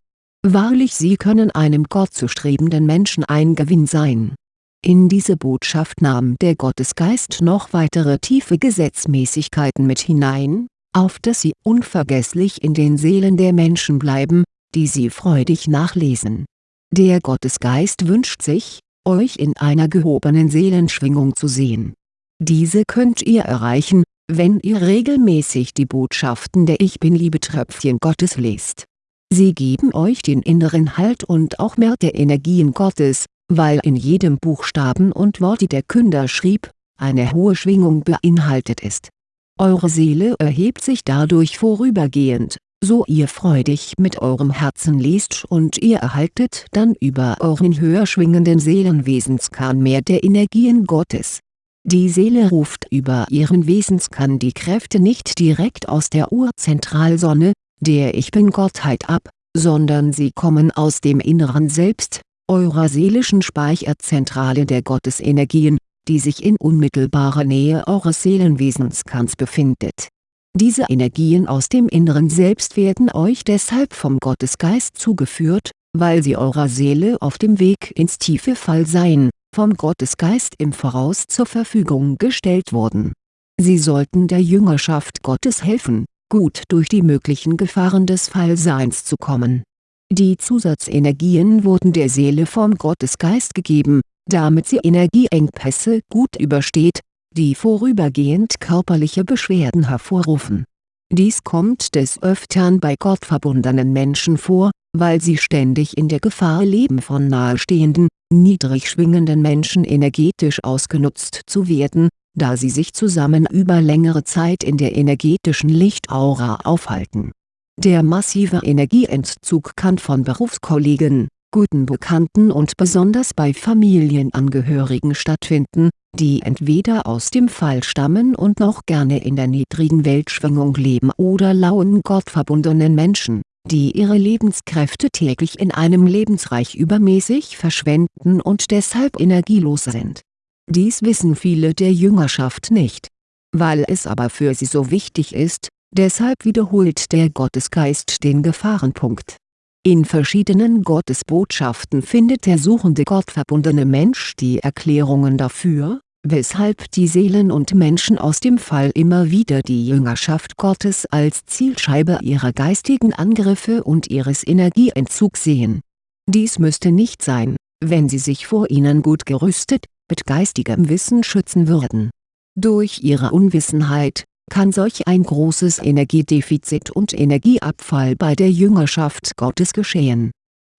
Wahrlich sie können einem Gott zu strebenden Menschen ein Gewinn sein. In diese Botschaft nahm der Gottesgeist noch weitere tiefe Gesetzmäßigkeiten mit hinein, auf dass sie unvergesslich in den Seelen der Menschen bleiben, die sie freudig nachlesen. Der Gottesgeist wünscht sich, euch in einer gehobenen Seelenschwingung zu sehen. Diese könnt ihr erreichen, wenn ihr regelmäßig die Botschaften der Ich Bin-Liebe-Tröpfchen Gottes lest Sie geben euch den inneren Halt und auch mehr der Energien Gottes, weil in jedem Buchstaben und Wort die der Künder schrieb, eine hohe Schwingung beinhaltet ist. Eure Seele erhebt sich dadurch vorübergehend, so ihr freudig mit eurem Herzen lest und ihr erhaltet dann über euren höher schwingenden Seelenwesenskern mehr der Energien Gottes. Die Seele ruft über ihren Wesenskern die Kräfte nicht direkt aus der Urzentralsonne, der Ich Bin-Gottheit ab, sondern sie kommen aus dem inneren Selbst, eurer seelischen Speicherzentrale der Gottesenergien, die sich in unmittelbarer Nähe eures Seelenwesenskerns befindet. Diese Energien aus dem inneren Selbst werden euch deshalb vom Gottesgeist zugeführt, weil sie eurer Seele auf dem Weg ins tiefe Fallsein, vom Gottesgeist im Voraus zur Verfügung gestellt wurden. Sie sollten der Jüngerschaft Gottes helfen, gut durch die möglichen Gefahren des Fallseins zu kommen. Die Zusatzenergien wurden der Seele vom Gottesgeist gegeben, damit sie Energieengpässe gut übersteht, die vorübergehend körperliche Beschwerden hervorrufen. Dies kommt des Öfteren bei gottverbundenen Menschen vor, weil sie ständig in der Gefahr leben von nahestehenden, niedrig schwingenden Menschen energetisch ausgenutzt zu werden, da sie sich zusammen über längere Zeit in der energetischen Lichtaura aufhalten. Der massive Energieentzug kann von Berufskollegen, guten Bekannten und besonders bei Familienangehörigen stattfinden, die entweder aus dem Fall stammen und noch gerne in der niedrigen Weltschwingung leben oder lauen gottverbundenen Menschen, die ihre Lebenskräfte täglich in einem Lebensreich übermäßig verschwenden und deshalb energielos sind dies wissen viele der Jüngerschaft nicht. Weil es aber für sie so wichtig ist, deshalb wiederholt der Gottesgeist den Gefahrenpunkt. In verschiedenen Gottesbotschaften findet der suchende gottverbundene Mensch die Erklärungen dafür, weshalb die Seelen und Menschen aus dem Fall immer wieder die Jüngerschaft Gottes als Zielscheibe ihrer geistigen Angriffe und ihres Energieentzugs sehen. Dies müsste nicht sein, wenn sie sich vor ihnen gut gerüstet, mit geistigem Wissen schützen würden. Durch ihre Unwissenheit, kann solch ein großes Energiedefizit und Energieabfall bei der Jüngerschaft Gottes geschehen.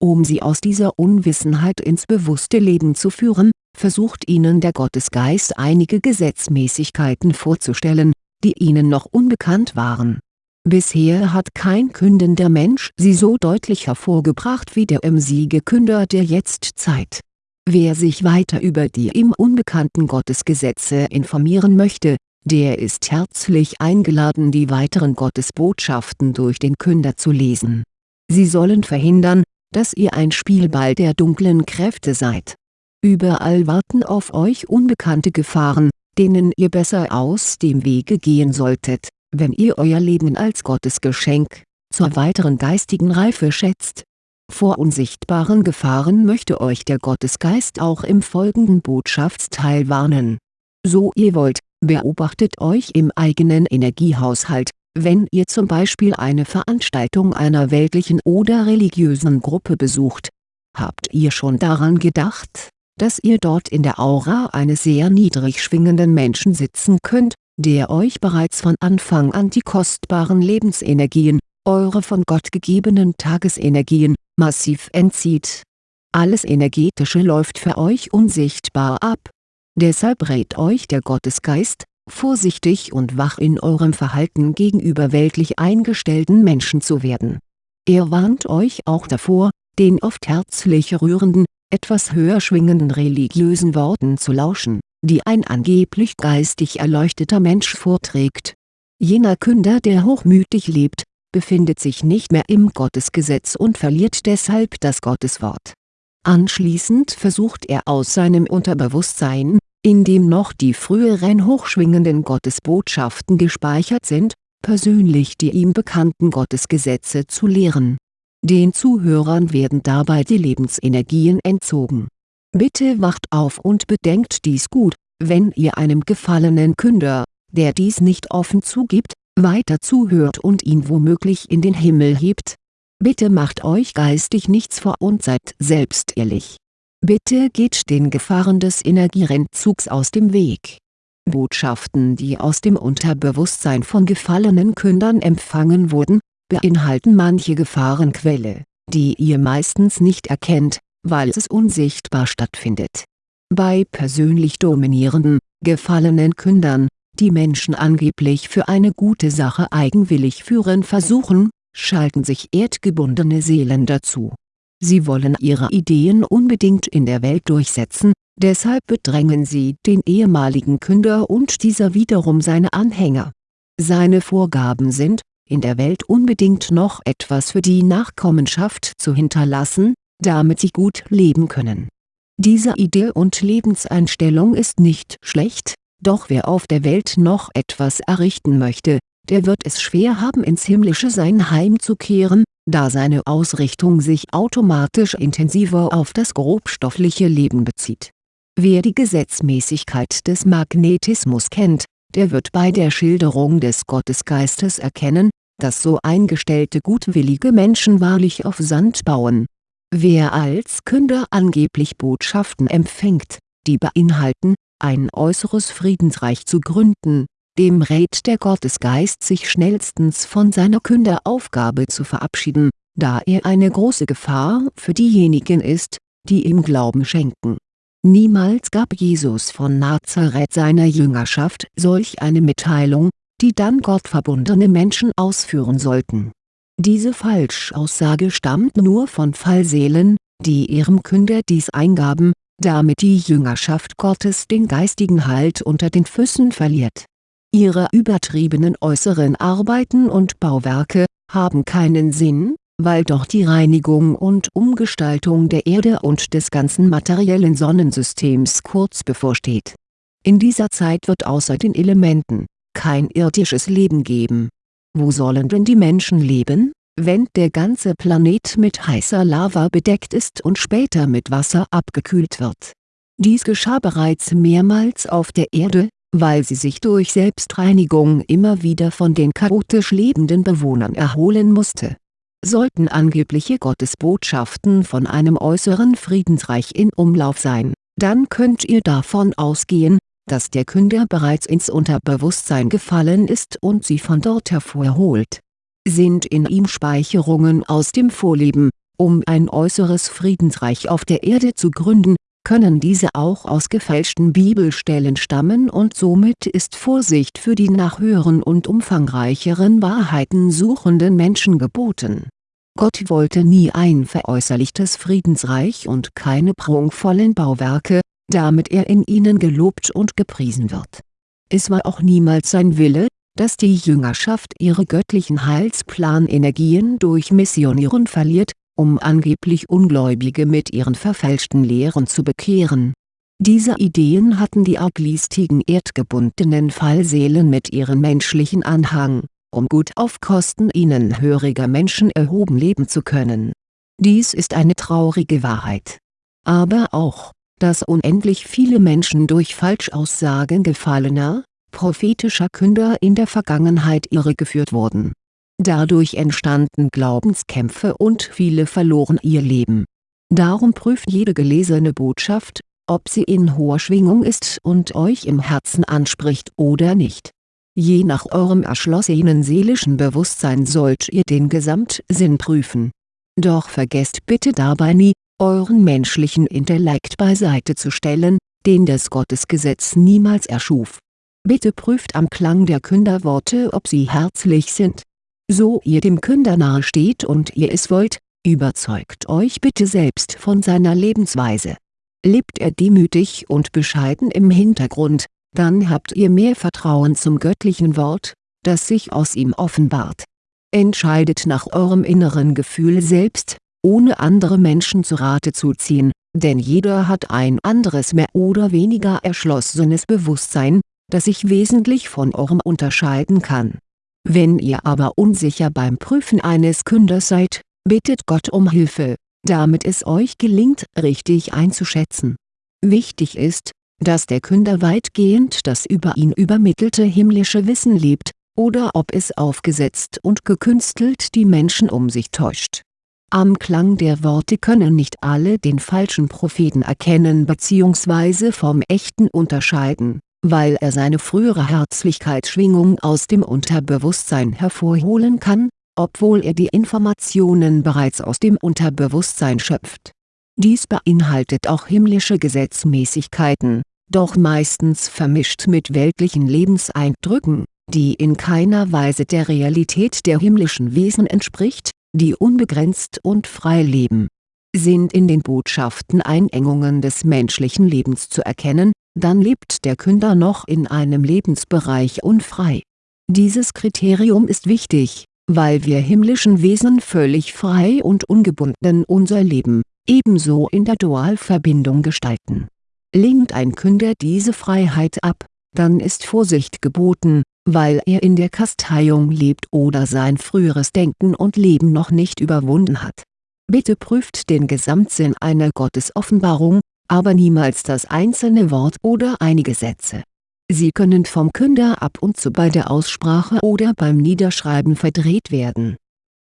Um sie aus dieser Unwissenheit ins bewusste Leben zu führen, versucht ihnen der Gottesgeist einige Gesetzmäßigkeiten vorzustellen, die ihnen noch unbekannt waren. Bisher hat kein kündender Mensch sie so deutlich hervorgebracht wie der im Siegekünder der Jetztzeit Wer sich weiter über die ihm unbekannten Gottesgesetze informieren möchte, der ist herzlich eingeladen die weiteren Gottesbotschaften durch den Künder zu lesen. Sie sollen verhindern, dass ihr ein Spielball der dunklen Kräfte seid. Überall warten auf euch unbekannte Gefahren, denen ihr besser aus dem Wege gehen solltet, wenn ihr euer Leben als Gottesgeschenk, zur weiteren geistigen Reife schätzt vor unsichtbaren Gefahren möchte euch der Gottesgeist auch im folgenden Botschaftsteil warnen. So ihr wollt, beobachtet euch im eigenen Energiehaushalt, wenn ihr zum Beispiel eine Veranstaltung einer weltlichen oder religiösen Gruppe besucht. Habt ihr schon daran gedacht, dass ihr dort in der Aura eines sehr niedrig schwingenden Menschen sitzen könnt, der euch bereits von Anfang an die kostbaren Lebensenergien, eure von Gott gegebenen Tagesenergien, massiv entzieht. Alles Energetische läuft für euch unsichtbar ab. Deshalb rät euch der Gottesgeist, vorsichtig und wach in eurem Verhalten gegenüber weltlich eingestellten Menschen zu werden. Er warnt euch auch davor, den oft herzlich rührenden, etwas höher schwingenden religiösen Worten zu lauschen, die ein angeblich geistig erleuchteter Mensch vorträgt. Jener Künder der hochmütig lebt, befindet sich nicht mehr im Gottesgesetz und verliert deshalb das Gotteswort. Anschließend versucht er aus seinem Unterbewusstsein, in dem noch die früheren hochschwingenden Gottesbotschaften gespeichert sind, persönlich die ihm bekannten Gottesgesetze zu lehren. Den Zuhörern werden dabei die Lebensenergien entzogen. Bitte wacht auf und bedenkt dies gut, wenn ihr einem gefallenen Künder, der dies nicht offen zugibt, weiter zuhört und ihn womöglich in den Himmel hebt. Bitte macht euch geistig nichts vor und seid selbst ehrlich. Bitte geht den Gefahren des Energierentzugs aus dem Weg. Botschaften die aus dem Unterbewusstsein von gefallenen Kündern empfangen wurden, beinhalten manche Gefahrenquelle, die ihr meistens nicht erkennt, weil es unsichtbar stattfindet. Bei persönlich dominierenden, gefallenen Kündern, die Menschen angeblich für eine gute Sache eigenwillig führen versuchen, schalten sich erdgebundene Seelen dazu. Sie wollen ihre Ideen unbedingt in der Welt durchsetzen, deshalb bedrängen sie den ehemaligen Künder und dieser wiederum seine Anhänger. Seine Vorgaben sind, in der Welt unbedingt noch etwas für die Nachkommenschaft zu hinterlassen, damit sie gut leben können. Diese Idee und Lebenseinstellung ist nicht schlecht, doch wer auf der Welt noch etwas errichten möchte, der wird es schwer haben ins himmlische Sein heimzukehren, da seine Ausrichtung sich automatisch intensiver auf das grobstoffliche Leben bezieht. Wer die Gesetzmäßigkeit des Magnetismus kennt, der wird bei der Schilderung des Gottesgeistes erkennen, dass so eingestellte gutwillige Menschen wahrlich auf Sand bauen. Wer als Künder angeblich Botschaften empfängt, die beinhalten, ein äußeres Friedensreich zu gründen, dem rät der Gottesgeist sich schnellstens von seiner Künderaufgabe zu verabschieden, da er eine große Gefahr für diejenigen ist, die ihm Glauben schenken. Niemals gab Jesus von Nazareth seiner Jüngerschaft solch eine Mitteilung, die dann gottverbundene Menschen ausführen sollten. Diese Falschaussage stammt nur von Fallseelen, die ihrem Künder dies eingaben, damit die Jüngerschaft Gottes den geistigen Halt unter den Füßen verliert. Ihre übertriebenen äußeren Arbeiten und Bauwerke, haben keinen Sinn, weil doch die Reinigung und Umgestaltung der Erde und des ganzen materiellen Sonnensystems kurz bevorsteht. In dieser Zeit wird außer den Elementen, kein irdisches Leben geben. Wo sollen denn die Menschen leben, wenn der ganze Planet mit heißer Lava bedeckt ist und später mit Wasser abgekühlt wird. Dies geschah bereits mehrmals auf der Erde, weil sie sich durch Selbstreinigung immer wieder von den chaotisch lebenden Bewohnern erholen musste. Sollten angebliche Gottesbotschaften von einem äußeren Friedensreich in Umlauf sein, dann könnt ihr davon ausgehen, dass der Künder bereits ins Unterbewusstsein gefallen ist und sie von dort hervorholt sind in ihm Speicherungen aus dem Vorleben, um ein äußeres Friedensreich auf der Erde zu gründen, können diese auch aus gefälschten Bibelstellen stammen und somit ist Vorsicht für die nach höheren und umfangreicheren Wahrheiten suchenden Menschen geboten. Gott wollte nie ein veräußerlichtes Friedensreich und keine prunkvollen Bauwerke, damit er in ihnen gelobt und gepriesen wird. Es war auch niemals sein Wille, dass die Jüngerschaft ihre göttlichen Heilsplanenergien durch Missionieren verliert, um angeblich Ungläubige mit ihren verfälschten Lehren zu bekehren. Diese Ideen hatten die arglistigen erdgebundenen Fallseelen mit ihrem menschlichen Anhang, um gut auf Kosten ihnen höriger Menschen erhoben leben zu können. Dies ist eine traurige Wahrheit. Aber auch, dass unendlich viele Menschen durch Falschaussagen gefallener, prophetischer Künder in der Vergangenheit irregeführt wurden. Dadurch entstanden Glaubenskämpfe und viele verloren ihr Leben. Darum prüft jede gelesene Botschaft, ob sie in hoher Schwingung ist und euch im Herzen anspricht oder nicht. Je nach eurem erschlossenen seelischen Bewusstsein sollt ihr den Gesamtsinn prüfen. Doch vergesst bitte dabei nie, euren menschlichen Intellekt beiseite zu stellen, den das Gottesgesetz niemals erschuf. Bitte prüft am Klang der Künderworte ob sie herzlich sind. So ihr dem Künder nahe steht und ihr es wollt, überzeugt euch bitte selbst von seiner Lebensweise. Lebt er demütig und bescheiden im Hintergrund, dann habt ihr mehr Vertrauen zum göttlichen Wort, das sich aus ihm offenbart. Entscheidet nach eurem inneren Gefühl selbst, ohne andere Menschen zu Rate zu ziehen, denn jeder hat ein anderes mehr oder weniger erschlossenes Bewusstsein, das sich wesentlich von eurem unterscheiden kann. Wenn ihr aber unsicher beim Prüfen eines Künders seid, bittet Gott um Hilfe, damit es euch gelingt richtig einzuschätzen. Wichtig ist, dass der Künder weitgehend das über ihn übermittelte himmlische Wissen lebt, oder ob es aufgesetzt und gekünstelt die Menschen um sich täuscht. Am Klang der Worte können nicht alle den falschen Propheten erkennen bzw. vom echten unterscheiden, weil er seine frühere Herzlichkeitsschwingung aus dem Unterbewusstsein hervorholen kann, obwohl er die Informationen bereits aus dem Unterbewusstsein schöpft. Dies beinhaltet auch himmlische Gesetzmäßigkeiten, doch meistens vermischt mit weltlichen Lebenseindrücken, die in keiner Weise der Realität der himmlischen Wesen entspricht, die unbegrenzt und frei leben. Sind in den Botschaften Einengungen des menschlichen Lebens zu erkennen, dann lebt der Künder noch in einem Lebensbereich unfrei. Dieses Kriterium ist wichtig, weil wir himmlischen Wesen völlig frei und ungebunden unser Leben, ebenso in der Dualverbindung gestalten Lehnt ein Künder diese Freiheit ab, dann ist Vorsicht geboten, weil er in der Kasteiung lebt oder sein früheres Denken und Leben noch nicht überwunden hat. Bitte prüft den Gesamtsinn einer Gottesoffenbarung, aber niemals das einzelne Wort oder einige Sätze. Sie können vom Künder ab und zu bei der Aussprache oder beim Niederschreiben verdreht werden.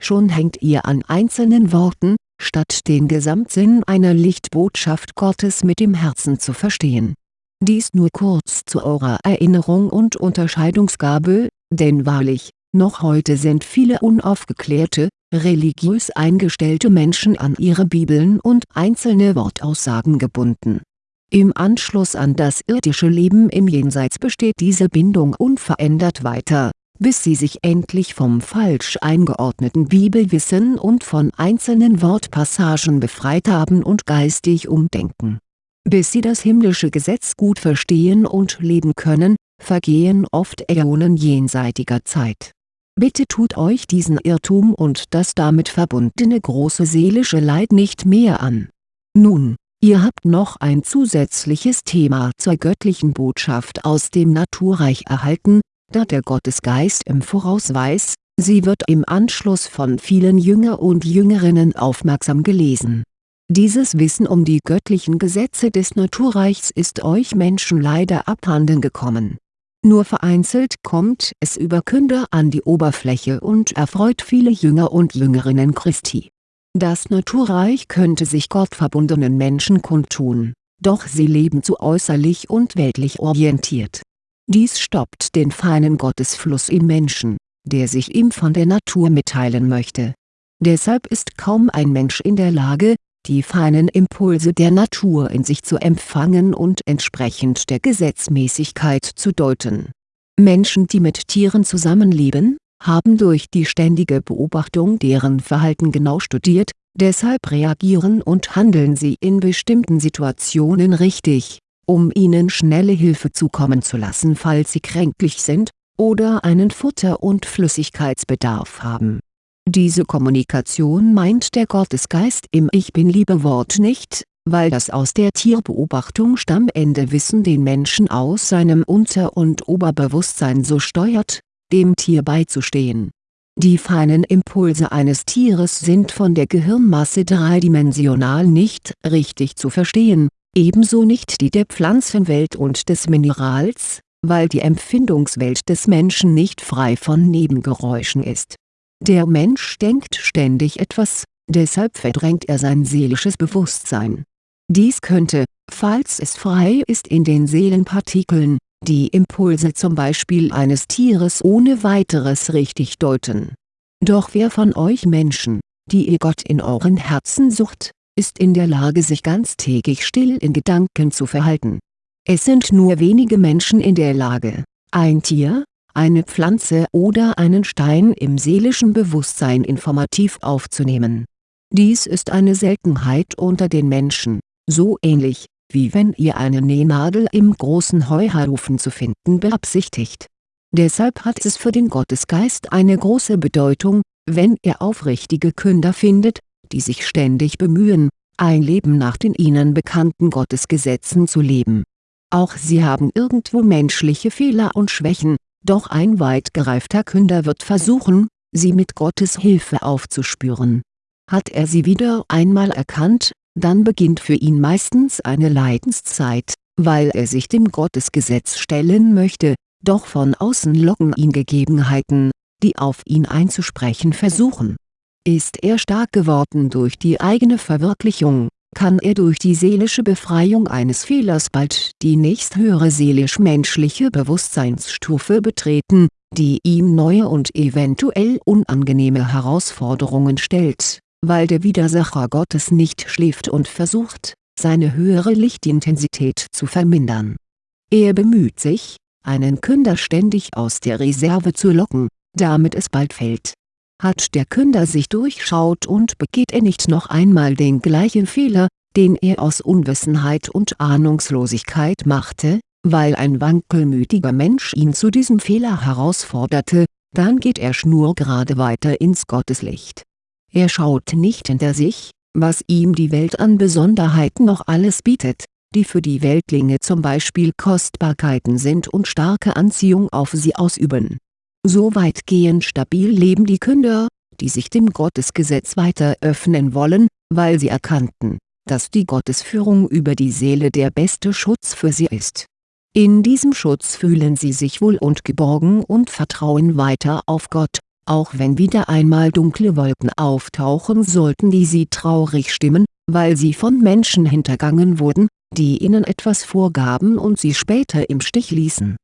Schon hängt ihr an einzelnen Worten, statt den Gesamtsinn einer Lichtbotschaft Gottes mit dem Herzen zu verstehen. Dies nur kurz zu eurer Erinnerung und Unterscheidungsgabe, denn wahrlich, noch heute sind viele unaufgeklärte, religiös eingestellte Menschen an ihre Bibeln und einzelne Wortaussagen gebunden. Im Anschluss an das irdische Leben im Jenseits besteht diese Bindung unverändert weiter bis sie sich endlich vom falsch eingeordneten Bibelwissen und von einzelnen Wortpassagen befreit haben und geistig umdenken. Bis sie das himmlische Gesetz gut verstehen und leben können, vergehen oft Äonen jenseitiger Zeit. Bitte tut euch diesen Irrtum und das damit verbundene große seelische Leid nicht mehr an. Nun, ihr habt noch ein zusätzliches Thema zur göttlichen Botschaft aus dem Naturreich erhalten, da der Gottesgeist im Voraus weiß, sie wird im Anschluss von vielen Jünger und Jüngerinnen aufmerksam gelesen. Dieses Wissen um die göttlichen Gesetze des Naturreichs ist euch Menschen leider abhanden gekommen. Nur vereinzelt kommt es über Künder an die Oberfläche und erfreut viele Jünger und Jüngerinnen Christi. Das Naturreich könnte sich gottverbundenen Menschen kundtun, doch sie leben zu äußerlich und weltlich orientiert dies stoppt den feinen Gottesfluss im Menschen, der sich ihm von der Natur mitteilen möchte. Deshalb ist kaum ein Mensch in der Lage, die feinen Impulse der Natur in sich zu empfangen und entsprechend der Gesetzmäßigkeit zu deuten. Menschen die mit Tieren zusammenleben, haben durch die ständige Beobachtung deren Verhalten genau studiert, deshalb reagieren und handeln sie in bestimmten Situationen richtig um ihnen schnelle Hilfe zukommen zu lassen falls sie kränklich sind, oder einen Futter- und Flüssigkeitsbedarf haben. Diese Kommunikation meint der Gottesgeist im Ich Bin-Liebe-Wort nicht, weil das aus der Tierbeobachtung stammende Wissen den Menschen aus seinem Unter- und Oberbewusstsein so steuert, dem Tier beizustehen. Die feinen Impulse eines Tieres sind von der Gehirnmasse dreidimensional nicht richtig zu verstehen, ebenso nicht die der Pflanzenwelt und des Minerals, weil die Empfindungswelt des Menschen nicht frei von Nebengeräuschen ist. Der Mensch denkt ständig etwas, deshalb verdrängt er sein seelisches Bewusstsein. Dies könnte, falls es frei ist in den Seelenpartikeln, die Impulse zum Beispiel eines Tieres ohne weiteres richtig deuten. Doch wer von euch Menschen, die ihr Gott in euren Herzen sucht, ist in der Lage sich ganztägig still in Gedanken zu verhalten. Es sind nur wenige Menschen in der Lage, ein Tier, eine Pflanze oder einen Stein im seelischen Bewusstsein informativ aufzunehmen. Dies ist eine Seltenheit unter den Menschen, so ähnlich, wie wenn ihr eine Nähnadel im großen Heuhaufen zu finden beabsichtigt. Deshalb hat es für den Gottesgeist eine große Bedeutung, wenn er aufrichtige Künder findet, die sich ständig bemühen, ein Leben nach den ihnen bekannten Gottesgesetzen zu leben. Auch sie haben irgendwo menschliche Fehler und Schwächen, doch ein weit gereifter Künder wird versuchen, sie mit Gottes Hilfe aufzuspüren. Hat er sie wieder einmal erkannt, dann beginnt für ihn meistens eine Leidenszeit, weil er sich dem Gottesgesetz stellen möchte, doch von außen locken ihn Gegebenheiten, die auf ihn einzusprechen versuchen. Ist er stark geworden durch die eigene Verwirklichung, kann er durch die seelische Befreiung eines Fehlers bald die nächsthöhere seelisch-menschliche Bewusstseinsstufe betreten, die ihm neue und eventuell unangenehme Herausforderungen stellt weil der Widersacher Gottes nicht schläft und versucht, seine höhere Lichtintensität zu vermindern. Er bemüht sich, einen Künder ständig aus der Reserve zu locken, damit es bald fällt. Hat der Künder sich durchschaut und begeht er nicht noch einmal den gleichen Fehler, den er aus Unwissenheit und Ahnungslosigkeit machte, weil ein wankelmütiger Mensch ihn zu diesem Fehler herausforderte, dann geht er schnurgerade weiter ins Gotteslicht er schaut nicht hinter sich, was ihm die Welt an Besonderheiten noch alles bietet, die für die Weltlinge zum Beispiel Kostbarkeiten sind und starke Anziehung auf sie ausüben. So weitgehend stabil leben die Künder, die sich dem Gottesgesetz weiter öffnen wollen, weil sie erkannten, dass die Gottesführung über die Seele der beste Schutz für sie ist. In diesem Schutz fühlen sie sich wohl und geborgen und vertrauen weiter auf Gott, auch wenn wieder einmal dunkle Wolken auftauchen sollten die sie traurig stimmen, weil sie von Menschen hintergangen wurden, die ihnen etwas vorgaben und sie später im Stich ließen.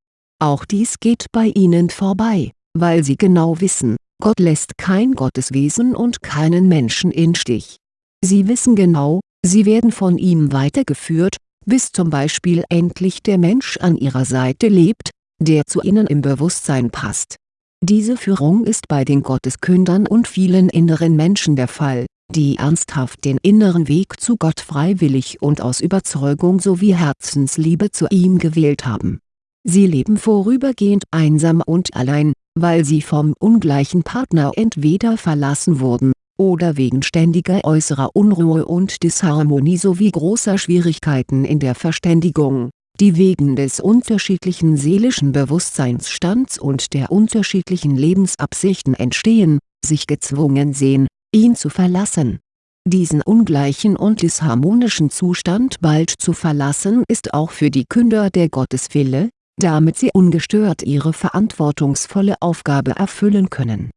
Auch dies geht bei ihnen vorbei, weil sie genau wissen, Gott lässt kein Gotteswesen und keinen Menschen in Stich. Sie wissen genau, sie werden von ihm weitergeführt, bis zum Beispiel endlich der Mensch an ihrer Seite lebt, der zu ihnen im Bewusstsein passt diese Führung ist bei den Gotteskündern und vielen inneren Menschen der Fall, die ernsthaft den inneren Weg zu Gott freiwillig und aus Überzeugung sowie Herzensliebe zu ihm gewählt haben. Sie leben vorübergehend einsam und allein, weil sie vom ungleichen Partner entweder verlassen wurden, oder wegen ständiger äußerer Unruhe und Disharmonie sowie großer Schwierigkeiten in der Verständigung die wegen des unterschiedlichen seelischen Bewusstseinsstands und der unterschiedlichen Lebensabsichten entstehen, sich gezwungen sehen, ihn zu verlassen. Diesen ungleichen und disharmonischen Zustand bald zu verlassen ist auch für die Künder der Gotteswille, damit sie ungestört ihre verantwortungsvolle Aufgabe erfüllen können.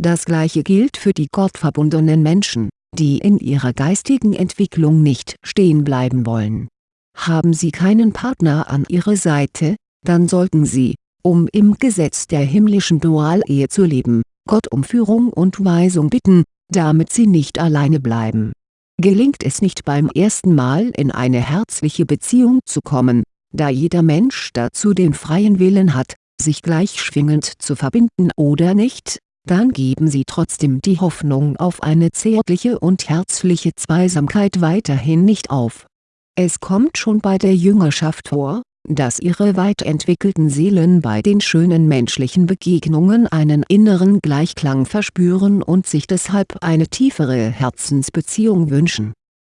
Das gleiche gilt für die gottverbundenen Menschen, die in ihrer geistigen Entwicklung nicht stehen bleiben wollen haben Sie keinen Partner an Ihrer Seite, dann sollten Sie, um im Gesetz der himmlischen Dualehe zu leben, Gott um Führung und Weisung bitten, damit Sie nicht alleine bleiben. Gelingt es nicht beim ersten Mal in eine herzliche Beziehung zu kommen, da jeder Mensch dazu den freien Willen hat, sich gleichschwingend zu verbinden oder nicht, dann geben Sie trotzdem die Hoffnung auf eine zärtliche und herzliche Zweisamkeit weiterhin nicht auf es kommt schon bei der Jüngerschaft vor, dass ihre weit entwickelten Seelen bei den schönen menschlichen Begegnungen einen inneren Gleichklang verspüren und sich deshalb eine tiefere Herzensbeziehung wünschen.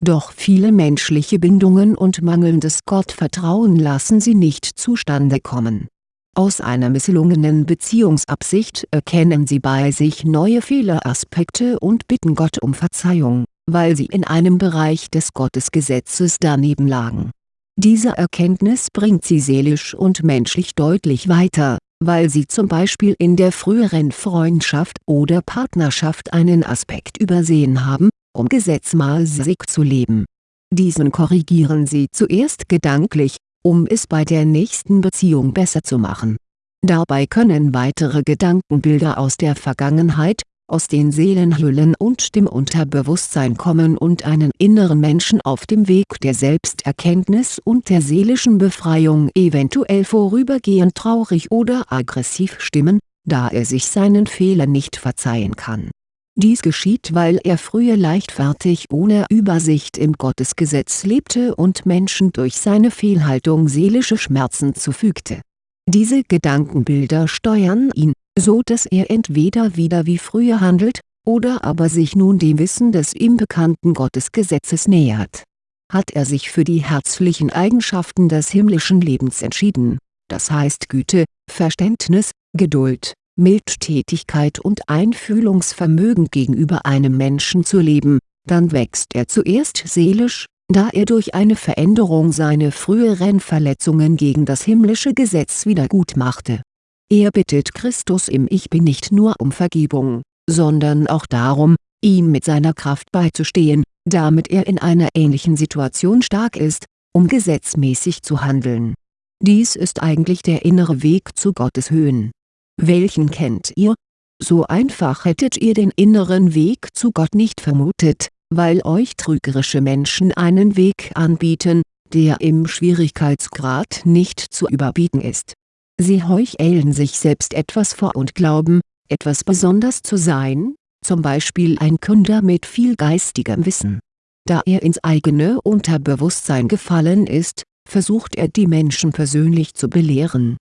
Doch viele menschliche Bindungen und mangelndes Gottvertrauen lassen sie nicht zustande kommen. Aus einer misslungenen Beziehungsabsicht erkennen sie bei sich neue Fehleraspekte und bitten Gott um Verzeihung weil sie in einem Bereich des Gottesgesetzes daneben lagen. Diese Erkenntnis bringt sie seelisch und menschlich deutlich weiter, weil sie zum Beispiel in der früheren Freundschaft oder Partnerschaft einen Aspekt übersehen haben, um gesetzmäßig zu leben. Diesen korrigieren Sie zuerst gedanklich, um es bei der nächsten Beziehung besser zu machen. Dabei können weitere Gedankenbilder aus der Vergangenheit, aus den Seelenhüllen und dem Unterbewusstsein kommen und einen inneren Menschen auf dem Weg der Selbsterkenntnis und der seelischen Befreiung eventuell vorübergehend traurig oder aggressiv stimmen, da er sich seinen Fehlern nicht verzeihen kann. Dies geschieht weil er früher leichtfertig ohne Übersicht im Gottesgesetz lebte und Menschen durch seine Fehlhaltung seelische Schmerzen zufügte. Diese Gedankenbilder steuern ihn, so dass er entweder wieder wie früher handelt, oder aber sich nun dem Wissen des ihm bekannten Gottesgesetzes nähert. Hat er sich für die herzlichen Eigenschaften des himmlischen Lebens entschieden, das heißt Güte, Verständnis, Geduld, Mildtätigkeit und Einfühlungsvermögen gegenüber einem Menschen zu leben, dann wächst er zuerst seelisch, da er durch eine Veränderung seine früheren Verletzungen gegen das himmlische Gesetz wiedergutmachte. Er bittet Christus im Ich Bin nicht nur um Vergebung, sondern auch darum, ihm mit seiner Kraft beizustehen, damit er in einer ähnlichen Situation stark ist, um gesetzmäßig zu handeln. Dies ist eigentlich der innere Weg zu Gottes Höhen welchen kennt ihr? So einfach hättet ihr den inneren Weg zu Gott nicht vermutet, weil euch trügerische Menschen einen Weg anbieten, der im Schwierigkeitsgrad nicht zu überbieten ist. Sie heucheln sich selbst etwas vor und glauben, etwas besonders zu sein, zum Beispiel ein Künder mit viel geistigem Wissen. Da er ins eigene Unterbewusstsein gefallen ist, versucht er die Menschen persönlich zu belehren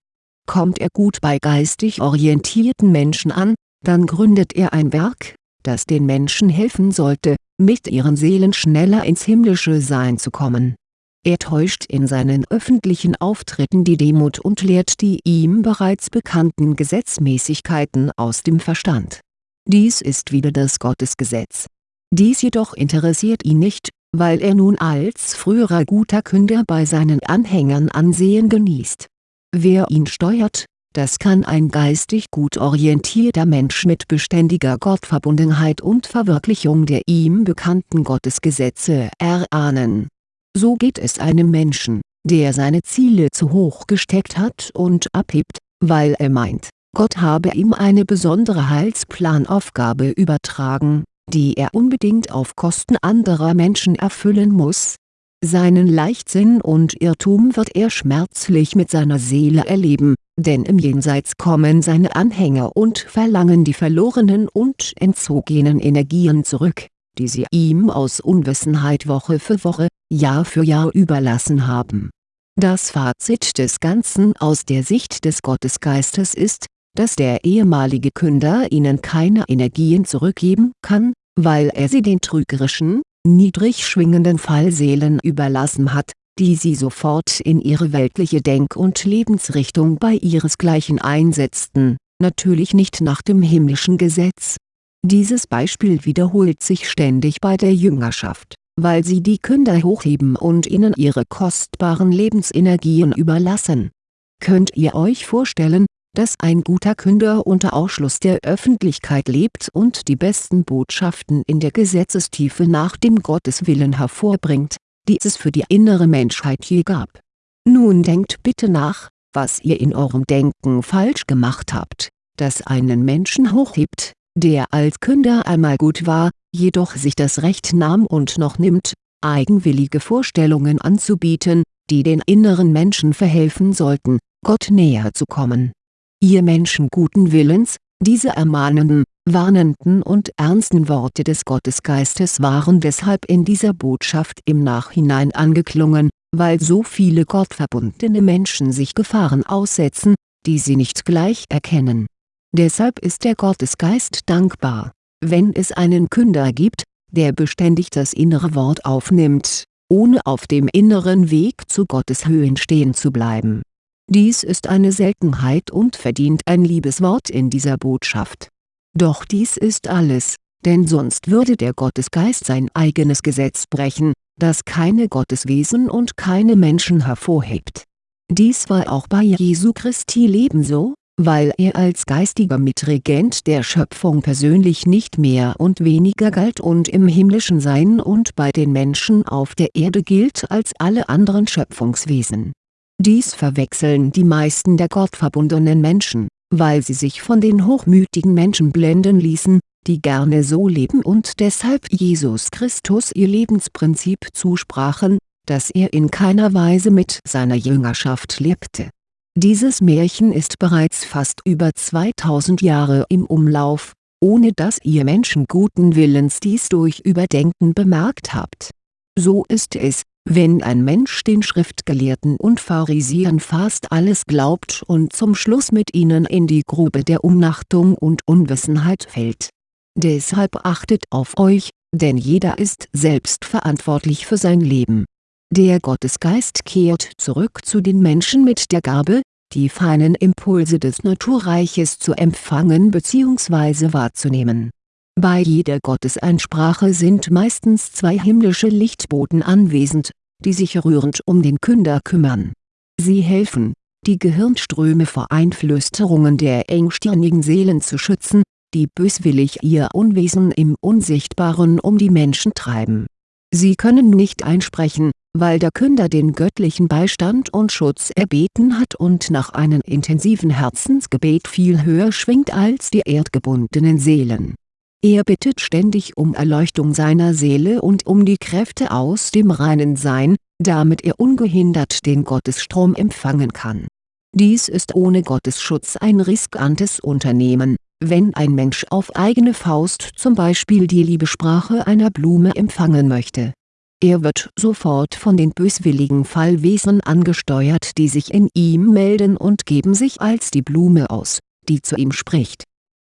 Kommt er gut bei geistig orientierten Menschen an, dann gründet er ein Werk, das den Menschen helfen sollte, mit ihren Seelen schneller ins himmlische Sein zu kommen. Er täuscht in seinen öffentlichen Auftritten die Demut und lehrt die ihm bereits bekannten Gesetzmäßigkeiten aus dem Verstand. Dies ist wieder das Gottesgesetz. Dies jedoch interessiert ihn nicht, weil er nun als früherer guter Künder bei seinen Anhängern Ansehen genießt Wer ihn steuert, das kann ein geistig gut orientierter Mensch mit beständiger Gottverbundenheit und Verwirklichung der ihm bekannten Gottesgesetze erahnen. So geht es einem Menschen, der seine Ziele zu hoch gesteckt hat und abhebt, weil er meint, Gott habe ihm eine besondere Heilsplanaufgabe übertragen, die er unbedingt auf Kosten anderer Menschen erfüllen muss seinen Leichtsinn und Irrtum wird er schmerzlich mit seiner Seele erleben, denn im Jenseits kommen seine Anhänger und verlangen die verlorenen und entzogenen Energien zurück, die sie ihm aus Unwissenheit Woche für Woche, Jahr für Jahr überlassen haben. Das Fazit des Ganzen aus der Sicht des Gottesgeistes ist, dass der ehemalige Künder ihnen keine Energien zurückgeben kann, weil er sie den trügerischen, niedrig schwingenden Fallseelen überlassen hat, die sie sofort in ihre weltliche Denk- und Lebensrichtung bei ihresgleichen einsetzten, natürlich nicht nach dem himmlischen Gesetz. Dieses Beispiel wiederholt sich ständig bei der Jüngerschaft, weil sie die Künder hochheben und ihnen ihre kostbaren Lebensenergien überlassen. Könnt ihr euch vorstellen, dass ein guter Künder unter Ausschluss der Öffentlichkeit lebt und die besten Botschaften in der Gesetzestiefe nach dem Gotteswillen hervorbringt, die es für die innere Menschheit je gab. Nun denkt bitte nach, was ihr in eurem Denken falsch gemacht habt, das einen Menschen hochhebt, der als Künder einmal gut war, jedoch sich das Recht nahm und noch nimmt, eigenwillige Vorstellungen anzubieten, die den inneren Menschen verhelfen sollten, Gott näher zu kommen ihr Menschen guten Willens, diese ermahnenden, warnenden und ernsten Worte des Gottesgeistes waren deshalb in dieser Botschaft im Nachhinein angeklungen, weil so viele gottverbundene Menschen sich Gefahren aussetzen, die sie nicht gleich erkennen. Deshalb ist der Gottesgeist dankbar, wenn es einen Künder gibt, der beständig das innere Wort aufnimmt, ohne auf dem inneren Weg zu Gottes Höhen stehen zu bleiben dies ist eine Seltenheit und verdient ein Liebeswort in dieser Botschaft. Doch dies ist alles, denn sonst würde der Gottesgeist sein eigenes Gesetz brechen, das keine Gotteswesen und keine Menschen hervorhebt. Dies war auch bei Jesu Christi Leben so, weil er als geistiger Mitregent der Schöpfung persönlich nicht mehr und weniger galt und im himmlischen Sein und bei den Menschen auf der Erde gilt als alle anderen Schöpfungswesen. Dies verwechseln die meisten der gottverbundenen Menschen, weil sie sich von den hochmütigen Menschen blenden ließen, die gerne so leben und deshalb Jesus Christus ihr Lebensprinzip zusprachen, dass er in keiner Weise mit seiner Jüngerschaft lebte. Dieses Märchen ist bereits fast über 2000 Jahre im Umlauf, ohne dass ihr Menschen guten Willens dies durch Überdenken bemerkt habt. So ist es, wenn ein Mensch den Schriftgelehrten und Pharisäern fast alles glaubt und zum Schluss mit ihnen in die Grube der Umnachtung und Unwissenheit fällt. Deshalb achtet auf euch, denn jeder ist selbst verantwortlich für sein Leben der Gottesgeist kehrt zurück zu den Menschen mit der Gabe, die feinen Impulse des Naturreiches zu empfangen bzw. wahrzunehmen. Bei jeder Gotteseinsprache sind meistens zwei himmlische Lichtboten anwesend, die sich rührend um den Künder kümmern. Sie helfen, die Gehirnströme vor Einflüsterungen der engstirnigen Seelen zu schützen, die böswillig ihr Unwesen im Unsichtbaren um die Menschen treiben. Sie können nicht einsprechen, weil der Künder den göttlichen Beistand und Schutz erbeten hat und nach einem intensiven Herzensgebet viel höher schwingt als die erdgebundenen Seelen. Er bittet ständig um Erleuchtung seiner Seele und um die Kräfte aus dem reinen Sein, damit er ungehindert den Gottesstrom empfangen kann. Dies ist ohne Gottesschutz ein riskantes Unternehmen, wenn ein Mensch auf eigene Faust zum Beispiel die Liebesprache einer Blume empfangen möchte er wird sofort von den böswilligen Fallwesen angesteuert die sich in ihm melden und geben sich als die Blume aus, die zu ihm spricht.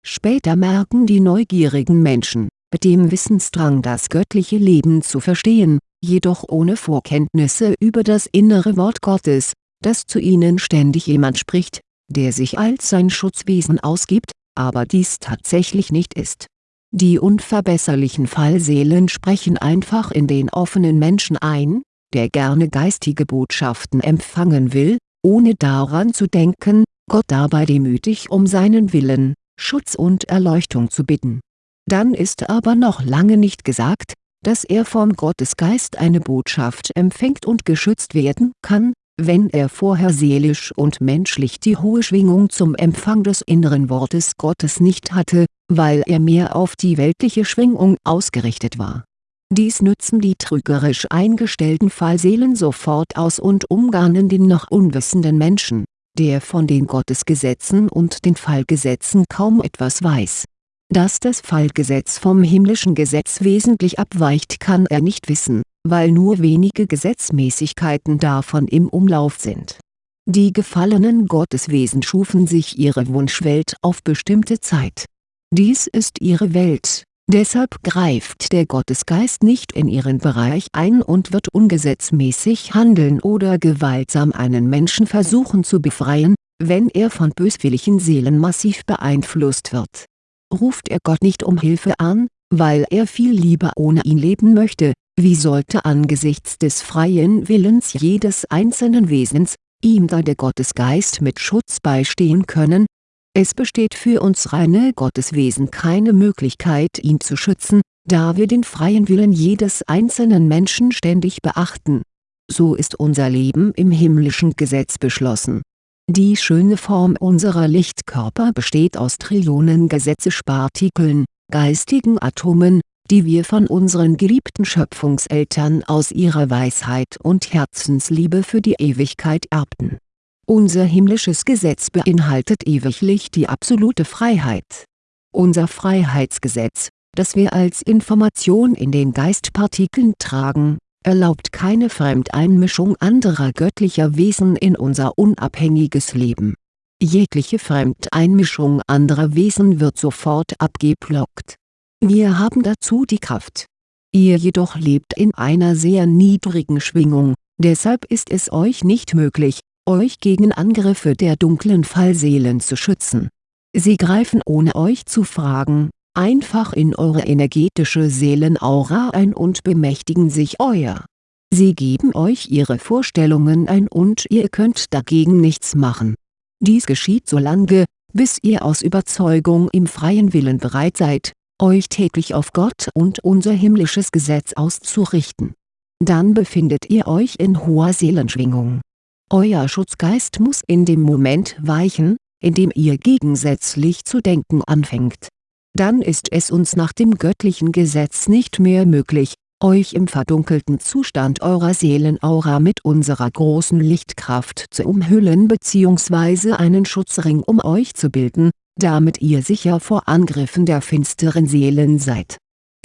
Später merken die neugierigen Menschen, mit dem Wissensdrang das göttliche Leben zu verstehen, jedoch ohne Vorkenntnisse über das innere Wort Gottes, dass zu ihnen ständig jemand spricht, der sich als sein Schutzwesen ausgibt, aber dies tatsächlich nicht ist. Die unverbesserlichen Fallseelen sprechen einfach in den offenen Menschen ein, der gerne geistige Botschaften empfangen will, ohne daran zu denken, Gott dabei demütig um seinen Willen, Schutz und Erleuchtung zu bitten. Dann ist aber noch lange nicht gesagt, dass er vom Gottesgeist eine Botschaft empfängt und geschützt werden kann, wenn er vorher seelisch und menschlich die hohe Schwingung zum Empfang des inneren Wortes Gottes nicht hatte, weil er mehr auf die weltliche Schwingung ausgerichtet war. Dies nützen die trügerisch eingestellten Fallseelen sofort aus und umgarnen den noch unwissenden Menschen, der von den Gottesgesetzen und den Fallgesetzen kaum etwas weiß. Dass das Fallgesetz vom himmlischen Gesetz wesentlich abweicht kann er nicht wissen weil nur wenige Gesetzmäßigkeiten davon im Umlauf sind. Die gefallenen Gotteswesen schufen sich ihre Wunschwelt auf bestimmte Zeit. Dies ist ihre Welt, deshalb greift der Gottesgeist nicht in ihren Bereich ein und wird ungesetzmäßig handeln oder gewaltsam einen Menschen versuchen zu befreien, wenn er von böswilligen Seelen massiv beeinflusst wird. Ruft er Gott nicht um Hilfe an, weil er viel lieber ohne ihn leben möchte, wie sollte angesichts des freien Willens jedes einzelnen Wesens, ihm da der Gottesgeist mit Schutz beistehen können? Es besteht für uns reine Gotteswesen keine Möglichkeit ihn zu schützen, da wir den freien Willen jedes einzelnen Menschen ständig beachten. So ist unser Leben im himmlischen Gesetz beschlossen. Die schöne Form unserer Lichtkörper besteht aus Trillionen Gesetzespartikeln, geistigen Atomen, die wir von unseren geliebten Schöpfungseltern aus ihrer Weisheit und Herzensliebe für die Ewigkeit erbten. Unser himmlisches Gesetz beinhaltet ewiglich die absolute Freiheit. Unser Freiheitsgesetz, das wir als Information in den Geistpartikeln tragen, erlaubt keine Fremdeinmischung anderer göttlicher Wesen in unser unabhängiges Leben. Jegliche Fremdeinmischung anderer Wesen wird sofort abgeblockt wir haben dazu die Kraft. Ihr jedoch lebt in einer sehr niedrigen Schwingung, deshalb ist es euch nicht möglich, euch gegen Angriffe der dunklen Fallseelen zu schützen. Sie greifen ohne euch zu fragen, einfach in eure energetische Seelenaura ein und bemächtigen sich euer. Sie geben euch ihre Vorstellungen ein und ihr könnt dagegen nichts machen. Dies geschieht solange, bis ihr aus Überzeugung im freien Willen bereit seid, euch täglich auf Gott und unser himmlisches Gesetz auszurichten. Dann befindet ihr euch in hoher Seelenschwingung. Euer Schutzgeist muss in dem Moment weichen, in dem ihr gegensätzlich zu denken anfängt. Dann ist es uns nach dem göttlichen Gesetz nicht mehr möglich, euch im verdunkelten Zustand eurer Seelenaura mit unserer großen Lichtkraft zu umhüllen bzw. einen Schutzring um euch zu bilden, damit ihr sicher vor Angriffen der finsteren Seelen seid